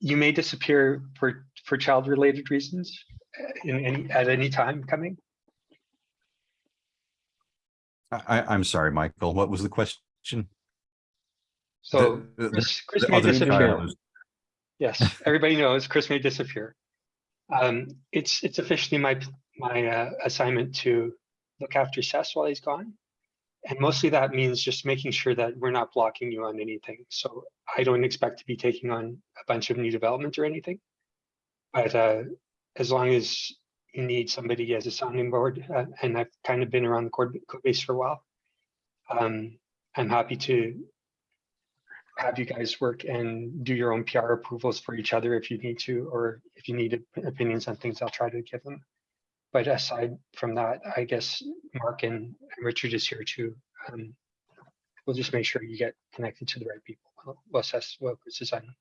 Speaker 3: You may disappear for, for child-related reasons uh, in any, at any time coming.
Speaker 1: I, I- I'm sorry, Michael. What was the question?
Speaker 3: So
Speaker 1: The- the-
Speaker 3: Chris, Chris
Speaker 1: the
Speaker 3: may disappear.
Speaker 1: child
Speaker 3: Yes, everybody knows Chris may disappear. Um, it's, it's officially my, my uh, assignment to look after SES while he's gone. And mostly that means just making sure that we're not blocking you on anything. So I don't expect to be taking on a bunch of new development or anything. But uh, as long as you need somebody as a sounding board, uh, and I've kind of been around the code, base for a while. Um, I'm happy to have you guys work and do your own PR approvals for each other if you need to, or if you need opinions on things, I'll try to give them. But aside from that, I guess Mark and Richard is here too. Um, We'll just make sure you get connected to the right people. We'll- assess what is on.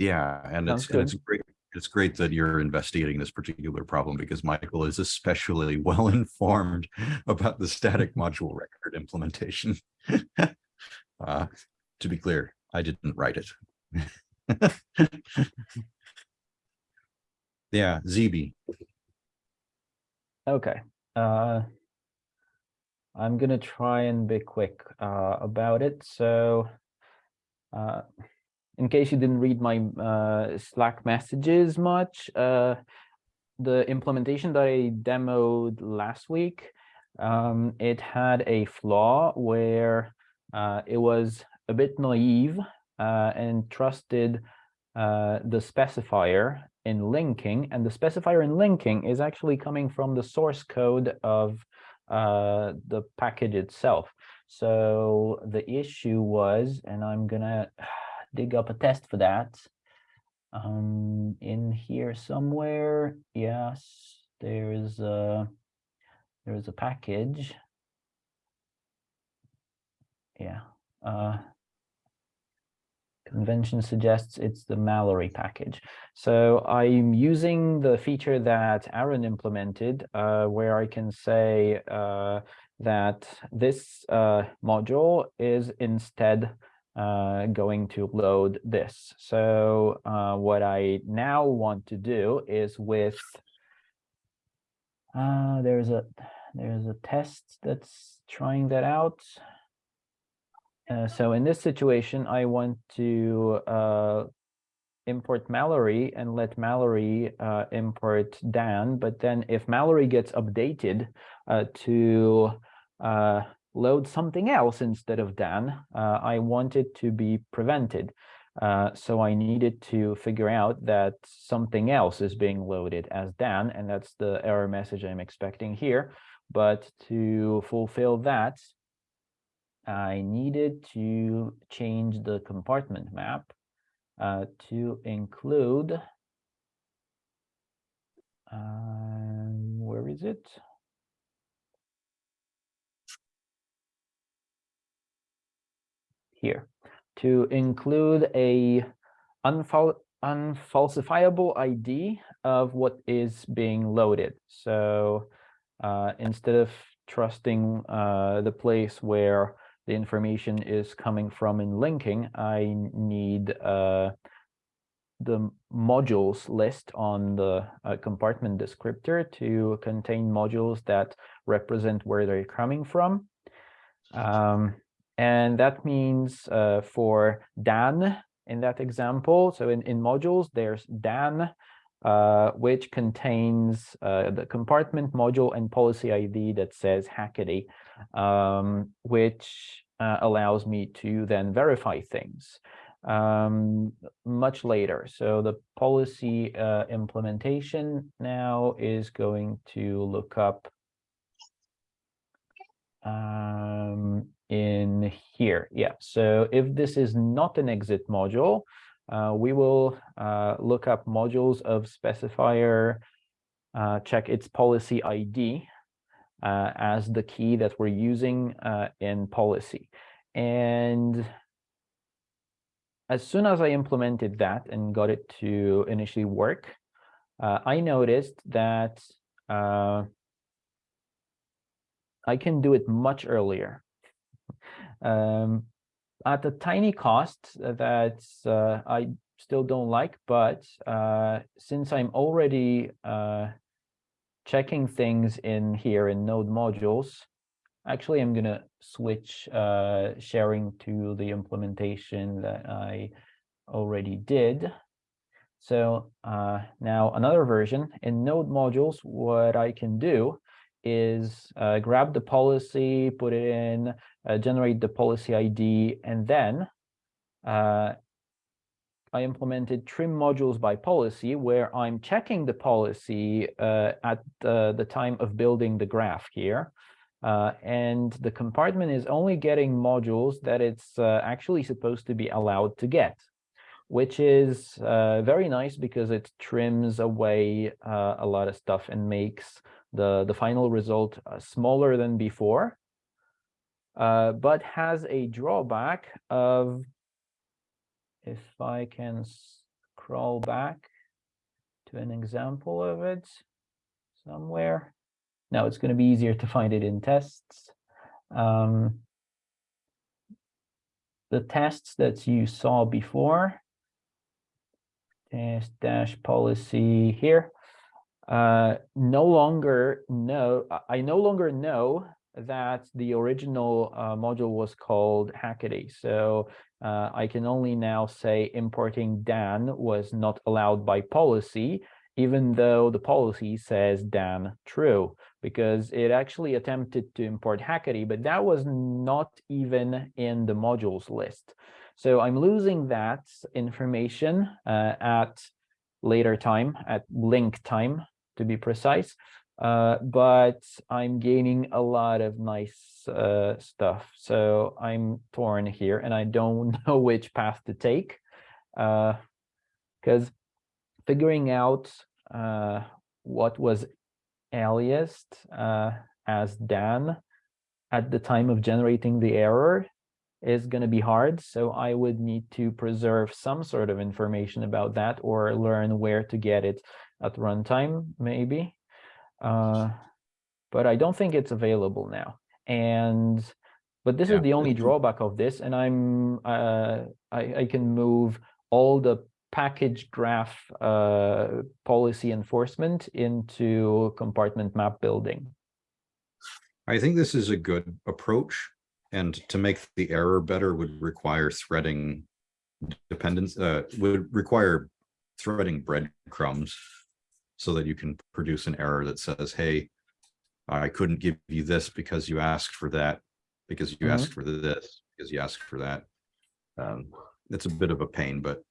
Speaker 1: Yeah, and
Speaker 4: Sounds
Speaker 1: it's, and it's great, it's great that you're investigating this particular problem because Michael is especially <laughs> well informed about the static module record implementation. <laughs> Uh, to be clear, I didn't write it. <laughs> Yeah, ZB,
Speaker 4: Okay, uh. I'm gonna try and be quick uh about it, so. Uh, in case you didn't read my uh Slack messages much, uh. The implementation that I demoed last week, um, it had a flaw where uh it was a bit naive uh and trusted uh the specifier in linking, and the specifier in linking is actually coming from the source code of uh, the package itself. So the issue was, and I'm gonna dig up a test for that. Um, in here somewhere, yes, there's a there's a package. Yeah, uh, convention suggests it's the Mallory package. So I'm using the feature that Aaron implemented, uh, where I can say uh, that this uh, module is instead uh, going to load this. So uh, what I now want to do is with uh, there's a there's a test that's trying that out. Uh, so in this situation, I want to uh, import Mallory and let Mallory uh, import Dan. But then if Mallory gets updated uh, to uh, load something else instead of Dan, uh, I want it to be prevented. Uh, so I needed to figure out that something else is being loaded as Dan, and that's the error message I'm expecting here. But to fulfill that, I needed to change the compartment map uh, to include, um, where is it? Here, to include a unfal unfalsifiable ID of what is being loaded. So uh, instead of trusting uh, the place where the information is coming from in linking, I need uh, the modules list on the uh, compartment descriptor to contain modules that represent where they're coming from. Um, and that means uh, for Dan in that example, so in, in modules, there's Dan, uh, which contains uh, the compartment module and policy ID that says Hackaday, um, which uh, allows me to then verify things um, much later. So the policy uh, implementation now is going to look up um, in here. Yeah, so if this is not an exit module, uh, we will uh, look up modules of specifier, uh, check its policy ID uh, as the key that we're using uh, in policy. And as soon as I implemented that and got it to initially work, uh, I noticed that I can do it much earlier. Um, at a tiny cost that uh, I still don't like, but uh, since I'm already uh, checking things in here in node modules, actually I'm gonna switch uh, sharing to the implementation that I already did. So uh, now another version in node modules, what I can do is uh, grab the policy, put it in, uh, generate the policy ID, and then uh, I implemented trim modules by policy where I'm checking the policy uh, at the, the time of building the graph here. Uh, and the compartment is only getting modules that it's uh, actually supposed to be allowed to get, which is very nice because it trims away a lot of stuff and makes the, the final result uh, smaller than before, uh, but has a drawback of, if I can scroll back to an example of it somewhere. Now it's going to be easier to find it in tests. Um, the tests that you saw before, test dash policy here, uh, no longer know, I no longer know that the original uh, module was called Hackaday. So uh, I can only now say importing Dan was not allowed by policy, even though the policy says Dan true, because it actually attempted to import Hackaday, but that was not even in the modules list. So I'm losing that information uh, at later time at link time to be precise. Uh, but I'm gaining a lot of nice uh, stuff. So I'm torn here and I don't <laughs> know which path to take. Because figuring out uh, what was aliased uh, as Dan at the time of generating the error is going to be hard. So I would need to preserve some sort of information about that or learn where to get it at runtime, maybe. Uh, but I don't think it's available now. And but this
Speaker 1: Yeah,
Speaker 4: is the only drawback of this, and I'm uh, I, I can move all the package graph uh, policy enforcement into compartment map building.
Speaker 1: I think this is a good approach. And to make the error better would require threading dependence, uh, would require threading breadcrumbs so that you can produce an error that says, hey, I couldn't give you this because you asked for that, because you
Speaker 4: Mhm.
Speaker 1: asked for this, because you asked for that. Um, it's a bit of a pain, but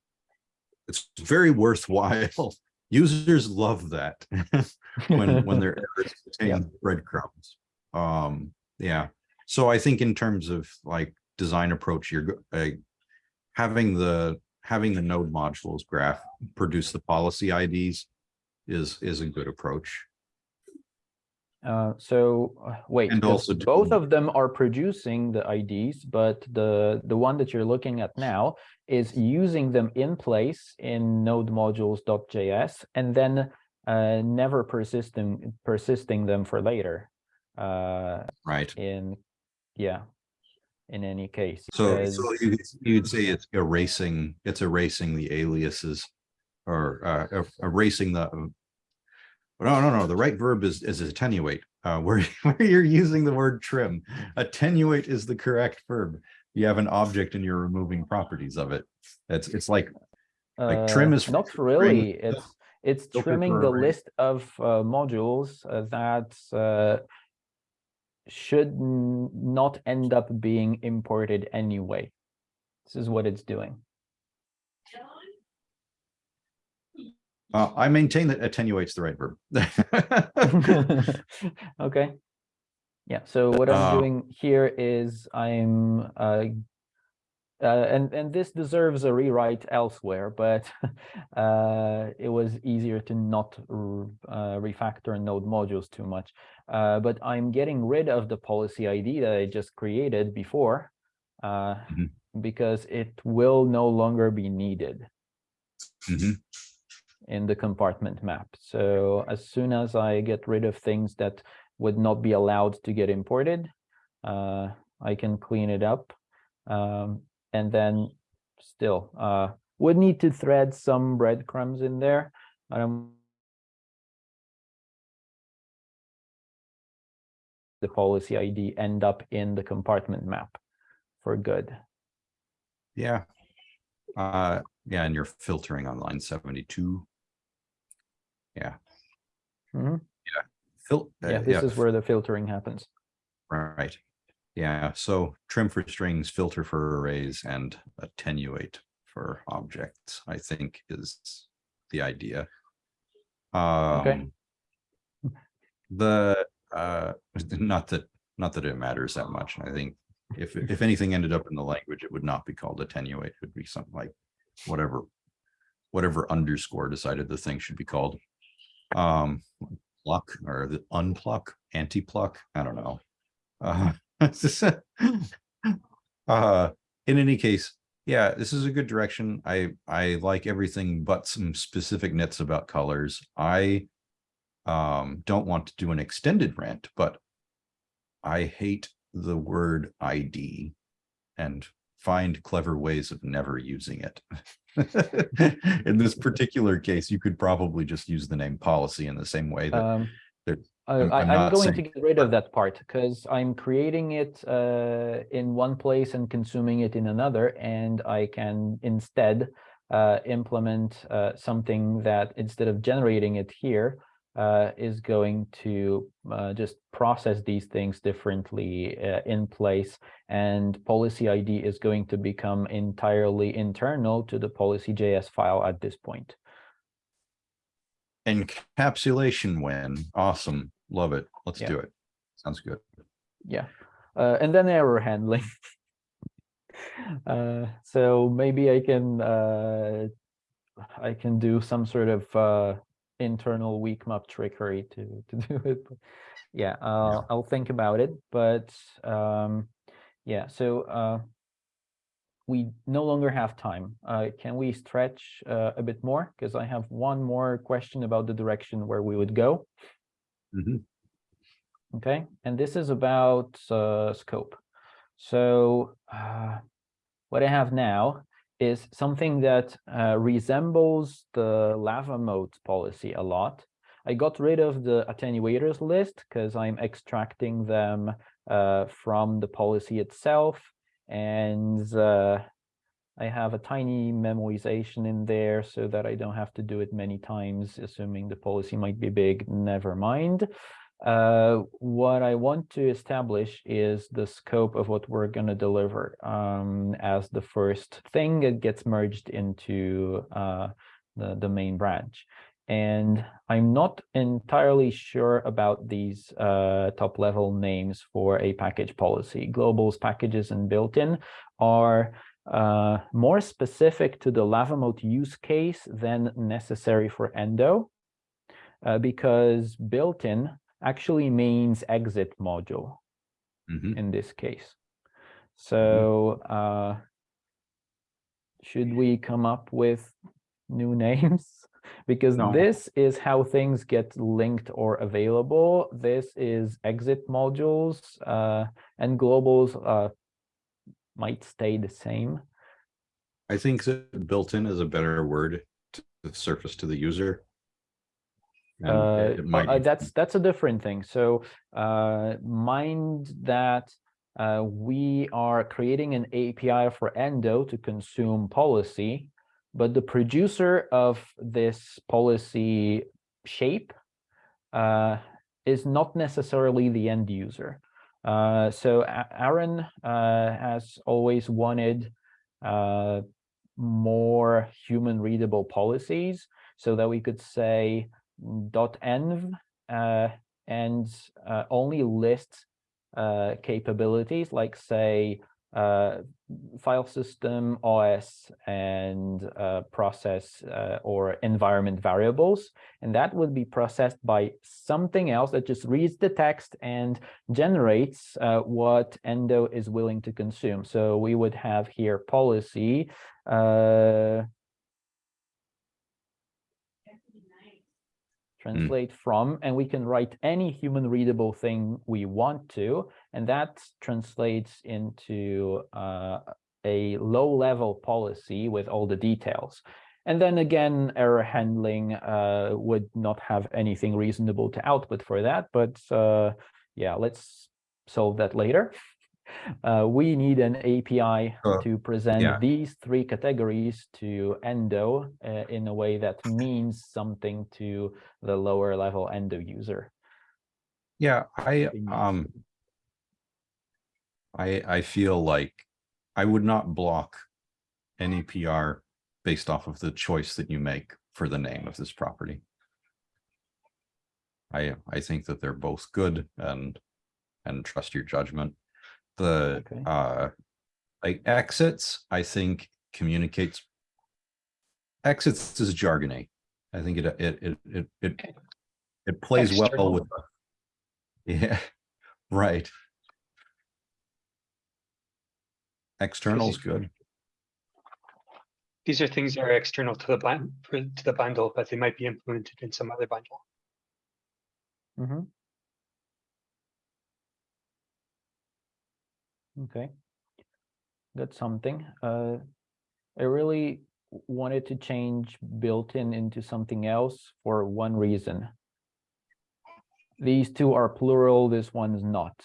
Speaker 1: it's very worthwhile. <laughs> Users love that <laughs> when, when <laughs> their errors contain breadcrumbs. Um, yeah, so I think in terms of like design approach, you're uh, having the having the node modules graph produce the policy IDs is is a good approach.
Speaker 4: Uh, so uh, wait,
Speaker 1: And also
Speaker 4: both of them are producing the IDs, but the the one that you're looking at now is using them in place in node modules.js and then uh, never persisting persisting them for later. Uh,
Speaker 1: Right.
Speaker 4: in yeah, in any case.
Speaker 1: So, so you, you'd say it's erasing, it's erasing the aliases or uh, er- erasing the. No, no, no, the right verb is, is attenuate, uh, <laughs> where, where you're using the word trim. Attenuate is the correct verb. You have an object and you're removing properties of it. It's, it's like, like trim
Speaker 4: Uh,
Speaker 1: is for
Speaker 4: not really. It's it's trimming the list of uh, modules uh, that uh, should not end up being imported anyway. This is what it's doing.
Speaker 1: Uh, I maintain that attenuates the right verb. <laughs>
Speaker 4: okay. Yeah. So what I'm
Speaker 1: Uh,
Speaker 4: doing here is I'm uh, uh, and and this deserves a rewrite elsewhere, but <laughs> uh, it was easier to not uh, refactor node modules too much. Uh, but I'm getting rid of the policy ID that I just created before uh,
Speaker 1: Mhm.
Speaker 4: because it will no longer be needed
Speaker 1: Mhm.
Speaker 4: In the compartment map. So as soon as I get rid of things that would not be allowed to get imported, uh, I can clean it up. Um, and then still uh, would need to thread some breadcrumbs in there. Um, the policy ID end up in the compartment map for good.
Speaker 1: Yeah. Uh, yeah, and you're filtering on line seventy-two. Yeah.
Speaker 4: Mhm.
Speaker 1: Yeah. Fil- uh,
Speaker 4: Yeah, this is where the filtering happens.
Speaker 1: Right. Yeah, so trim for strings, filter for arrays, and attenuate for objects, I think is the idea. Um, the, uh, <laughs> not that, not that it matters that much. I think if, if anything ended up in the language, it would not be called attenuate, it would be something like whatever, whatever underscore decided the thing should be called. Um, pluck or the unpluck, anti-pluck, I don't know. Uh, <laughs> <laughs> uh, in any case, yeah, this is a good direction. I, I like everything but some specific nits about colors. I um, don't want to do an extended rant, but I hate the word ID and find clever ways of never using it. <laughs> In this <laughs> particular case, you could probably just use the name policy in the same way that
Speaker 4: Um,
Speaker 1: there-
Speaker 4: I,
Speaker 1: I'm- I'm
Speaker 4: I'm going to get rid of that part because I'm creating it uh, in one place and consuming it in another, and I can instead uh, implement uh, something that instead of generating it here uh, is going to uh, just process these things differently uh, in place, and policy ID is going to become entirely internal to the policy.js file at this point.
Speaker 1: Encapsulation win. Awesome. Love it. Let's
Speaker 4: Yeah.
Speaker 1: do it. Sounds good.
Speaker 4: Yeah, uh, and then error handling. <laughs> Uh, so maybe I can, uh, I can do some sort of, uh, internal weak map trickery to, to <laughs> do it. but Yeah, I'll, I'll think about it, but, um, yeah, so, uh, we no longer have time. Uh, can we stretch, uh, a bit more? Because I have one more question about the direction where we would go.
Speaker 1: Mhm.
Speaker 4: Okay, and this is about uh, scope. So uh, what I have now is something that uh, resembles the LavaMoat policy a lot. I got rid of the attenuators list because I'm extracting them uh, from the policy itself. And uh, I have a tiny memoization in there so that I don't have to do it many times, assuming the policy might be big, never mind. Uh, what I want to establish is the scope of what we're going to deliver um, as the first thing that gets merged into uh, the, the main branch. And I'm not entirely sure about these uh, top level names for a package policy. Globals, packages, and built-in are uh, more specific to the LavaMoat use case than necessary for Endo, uh, because built-in actually means exit module
Speaker 1: Mhm.
Speaker 4: in this case. So uh, should we come up with new <laughs> names? Because
Speaker 1: No.
Speaker 4: this is how things get linked or available. This is exit modules uh, and globals uh, might stay the same.
Speaker 1: I think that built-in is a better word to surface to the user.
Speaker 4: Uh, uh, that's that's a different thing. So uh, mind that uh, we are creating an API for Endo to consume policy, but the producer of this policy shape uh, is not necessarily the end user. Uh, so Aaron uh, has always wanted uh, more human readable policies so that we could say .env uh, and uh, only list uh, capabilities like say uh, file system, OS, and uh, process uh, or environment variables. And that would be processed by something else that just reads the text and generates what Endo is willing to consume. So we would have here policy uh, translate from, and we can write any human readable thing we want to, and that translates into uh, a low level policy with all the details. And then again, error handling uh, would not have anything reasonable to output for that, but uh, yeah, let's solve that later. Uh, we need an API to present
Speaker 1: yeah.
Speaker 4: these three categories to Endo uh, in a way that means something to the lower level Endo user.
Speaker 1: Yeah, I, um. I, I feel like I would not block any PR based off of the choice that you make for the name of this property. I, I think that they're both good and, and trust your judgment. The,
Speaker 4: Okay.
Speaker 1: uh, like exits, I think communicates. Exits is jargony. I think it, it, it, it, it, it plays well with. <laughs> Yeah, right. External's good.
Speaker 3: These are things that are external to the to the bundle, but they might be implemented in some other bundle.
Speaker 4: Mhm. Okay. That's something. Uh, I really wanted to change built-in into something else for one reason. These two are plural, this one's not.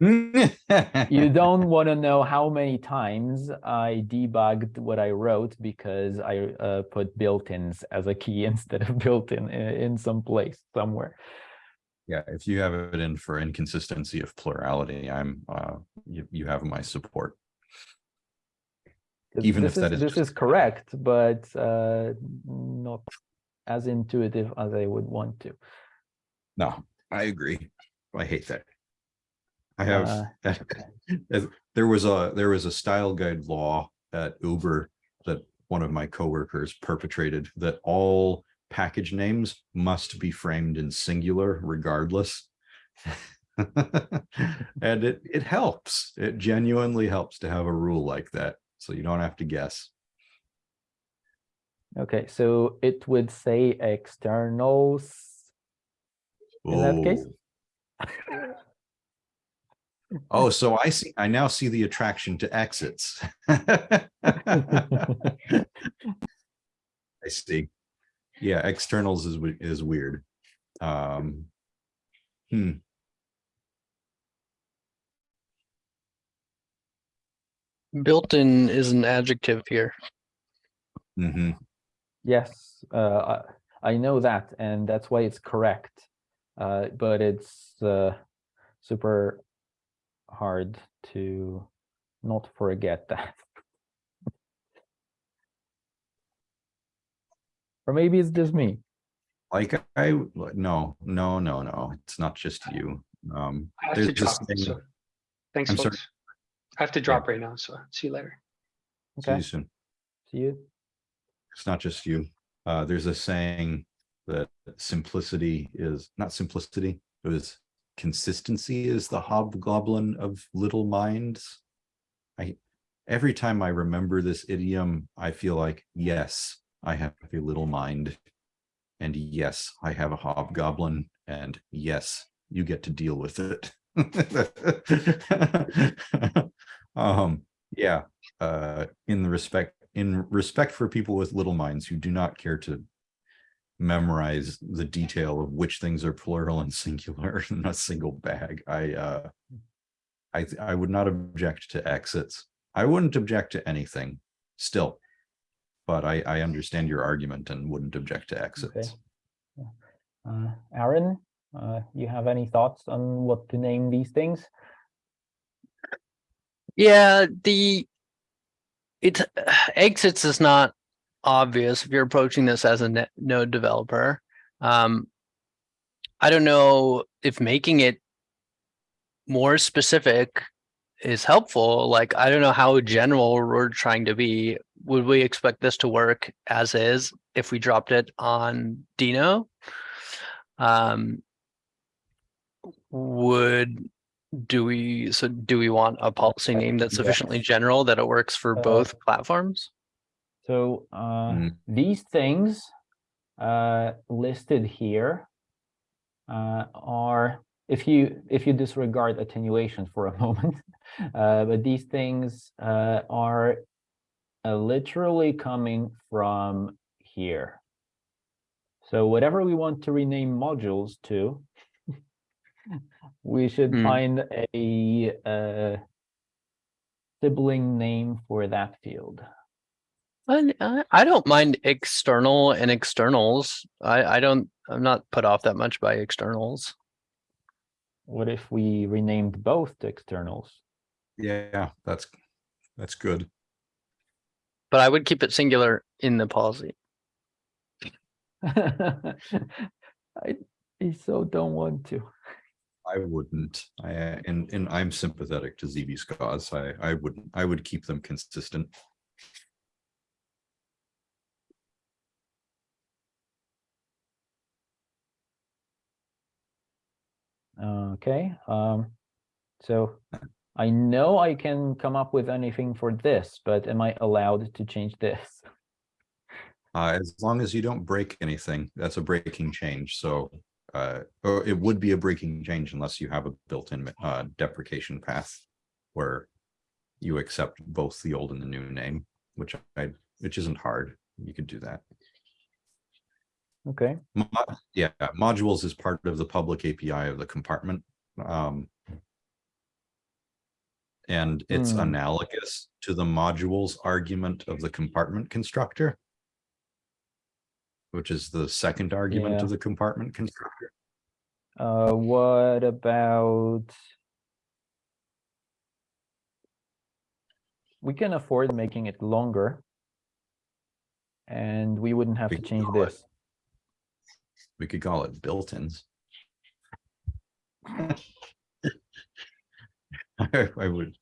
Speaker 4: You <laughs> don't want to know how many times I debugged what I wrote because I uh, put built-ins as a key <laughs> instead of built-in uh, in some place somewhere.
Speaker 1: Yeah, if you have it in for inconsistency of plurality, I'm, uh, you, you have my support. Even if that is
Speaker 4: This is correct, but uh, not as intuitive as I would want to.
Speaker 1: No, I agree. I hate that. I have,
Speaker 4: Uh, <laughs>
Speaker 1: there was a, there was a style guide law at Uber that one of my coworkers perpetrated that all package names must be framed in singular regardless. <laughs> And it, it helps. It genuinely helps to have a rule like that. So you don't have to guess.
Speaker 4: Okay, so it would say externals. In that oh. case?
Speaker 1: Oh. <laughs> Oh, so I see, I now see the attraction to exits. <laughs> I see. Yeah, externals is, is weird. Um. Hmm,
Speaker 2: Built-in is an adjective here.
Speaker 1: mhm.
Speaker 4: Yes, uh, I, I know that, and that's why it's correct. Uh, but it's, uh, super hard to not forget that. <laughs> Or maybe it's just me.
Speaker 1: Like I, no, no, no, no, it's not just you. Um,
Speaker 3: I have
Speaker 1: there's
Speaker 3: to
Speaker 1: this
Speaker 3: drop,
Speaker 1: thing.
Speaker 3: so, thanks,
Speaker 1: I'm sorry.
Speaker 3: folks. I have to drop right now, so see you later.
Speaker 1: see you soon.
Speaker 4: see you.
Speaker 1: It's not just you. Uh, there's a saying that simplicity is not simplicity, it was consistency is the hobgoblin of little minds. I, every time I remember this idiom, I feel like, yes, I have a little mind. And yes, I have a hobgoblin, and yes, you get to deal with it. <laughs> Um, yeah, uh, in the respect, in respect for people with little minds who do not care to memorize the detail of which things are plural and singular <laughs> in a single bag, I, uh, I, I would not object to exits. I wouldn't object to anything still. But I, I understand your argument and wouldn't object to exits.
Speaker 4: Uh, Aaron, uh, you have any thoughts on what to name these things?
Speaker 2: Yeah, the it <sighs> exits is not obvious if you're approaching this as a net node developer. Um, I don't know if making it more specific is helpful. Like, I don't know how general we're trying to be. Would we expect this to work as is if we dropped it on Deno? Um, would do we, so do we want a policy name that's
Speaker 4: yes.
Speaker 2: sufficiently general that it works for
Speaker 4: Uh,
Speaker 2: both platforms?
Speaker 4: So uh,
Speaker 1: Mm.
Speaker 4: these things uh, listed here uh, are, if you if you disregard attenuation for a <laughs> moment, uh, but these things uh, are uh, literally coming from here. So whatever we want to rename modules to, <laughs> we should
Speaker 2: Hmm.
Speaker 4: find a uh, sibling name for that field.
Speaker 2: I, I I don't mind external and externals. I, I don't, I'm not put off that much by externals.
Speaker 4: What if we renamed both to externals?
Speaker 1: Yeah, that's, that's good.
Speaker 2: But I would keep it singular in the policy. <laughs>
Speaker 4: I, I so don't want to.
Speaker 1: I wouldn't. I, uh, and, and I'm sympathetic to ZB's cause. I, I wouldn't, I would keep them consistent.
Speaker 4: Okay, um, so I know I can come up with anything for this, but am I allowed to change this? <laughs>
Speaker 1: Uh, as long as you don't break anything, that's a breaking change, so. Uh, it would be a breaking change unless you have a built-in uh deprecation path. Where you accept both the old and the new name, which I, which isn't hard. You could do that.
Speaker 4: Okay,
Speaker 1: Yeah, modules is part of the public API of the compartment. Um. And it's
Speaker 4: Hmm.
Speaker 1: analogous to the modules argument of the compartment constructor. Which is the second argument
Speaker 4: Yeah.
Speaker 1: of the compartment constructor.
Speaker 4: uh, what about? We can afford making it longer. And we wouldn't have
Speaker 1: We
Speaker 4: to change
Speaker 1: call it-
Speaker 4: this.
Speaker 1: We could call it built-ins. I <laughs> I would.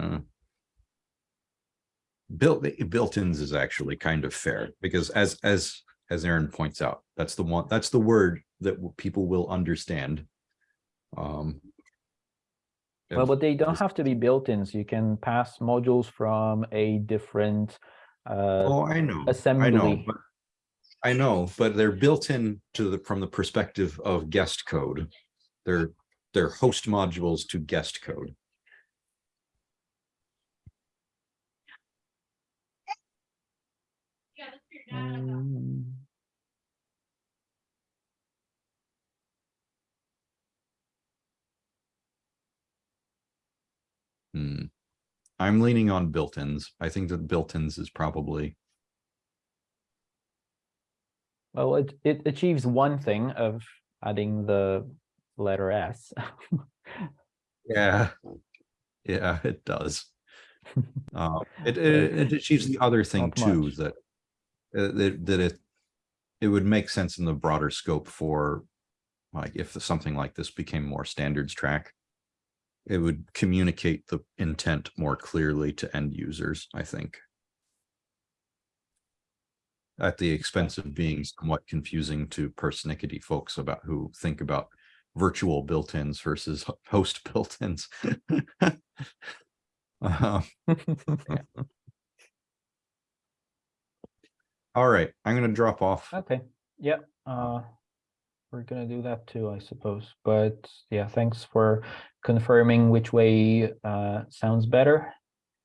Speaker 1: uh, Built, built-ins is actually kind of fair because as, as, as Aaron points out, that's the one, that's the word that people will understand. Um.
Speaker 4: Well, but they don't have to be built-ins. You can pass modules from a different uh,
Speaker 1: Oh, I know, I know,
Speaker 4: assembly.
Speaker 1: but. I know, but they're built in to the, from the perspective of guest code. They're, they're host modules to guest code.
Speaker 4: Mm,
Speaker 1: Hmm. I'm leaning on built-ins. I think that built-ins is probably,
Speaker 4: Well, it, it achieves one thing of adding the letter S.
Speaker 1: yeah. <laughs> Yeah, it does. Uh, <laughs> it, it, it achieves the other thing
Speaker 4: Not
Speaker 1: too,
Speaker 4: much.
Speaker 1: that. Uh, that, that it. It would make sense in the broader scope for. Like if something like this became more standards track. It would communicate the intent more clearly to end users, I think. At the expense of being somewhat confusing to persnickety folks about who think about virtual built-ins versus host <laughs> built-ins. <laughs> <laughs> Uh, All right, I'm gonna drop off.
Speaker 4: Okay, yeah, uh, we're gonna do that too, I suppose. But yeah, thanks for confirming which way uh sounds better.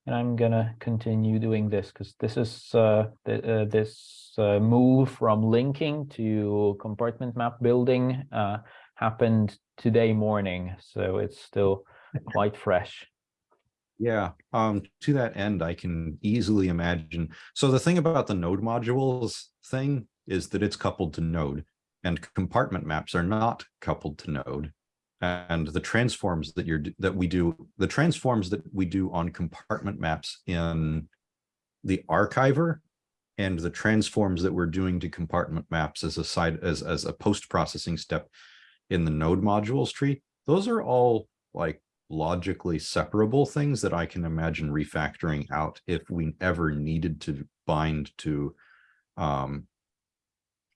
Speaker 4: And I'm gonna continue doing this because this is uh, th- uh this uh, move from linking to compartment map building uh happened today morning, so it's still <laughs> quite fresh.
Speaker 1: Yeah, um, to that end, I can easily imagine. So the thing about the node modules thing is that it's coupled to node and compartment maps are not coupled to node. And the transforms that you're, that we do, the transforms that we do on compartment maps in the archiver and the transforms that we're doing to compartment maps as a side, as, as a post-processing step in the node modules tree, those are all like logically separable things that I can imagine refactoring out if we ever needed to bind to um,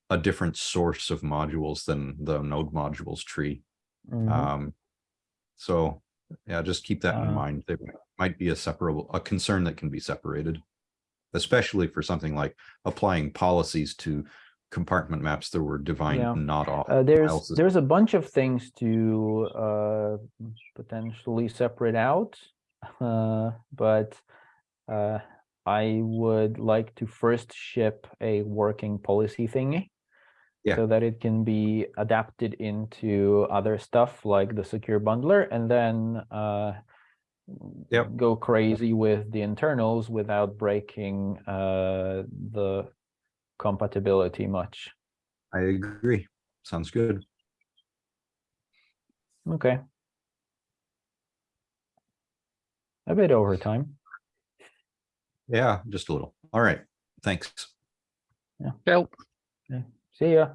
Speaker 1: a different source of modules than the node modules tree.
Speaker 4: Mhm.
Speaker 1: Um, so yeah, just keep that in
Speaker 4: Uh,
Speaker 1: mind. There might be a separable, a concern that can be separated. Especially for something like applying policies to compartment maps that were
Speaker 4: Yeah.
Speaker 1: not off.
Speaker 4: Uh, there's there's a bunch of things to uh, potentially separate out, uh, but uh, I would like to first ship a working policy thingy.
Speaker 1: Yeah.
Speaker 4: So that it can be adapted into other stuff like the secure bundler and then uh,
Speaker 1: Yep.
Speaker 4: go crazy with the internals without breaking uh, the compatibility much.
Speaker 1: I agree. Sounds good.
Speaker 4: Okay. A bit over time.
Speaker 1: Yeah, just a little. All right. Thanks.
Speaker 2: Nope.
Speaker 4: See ya.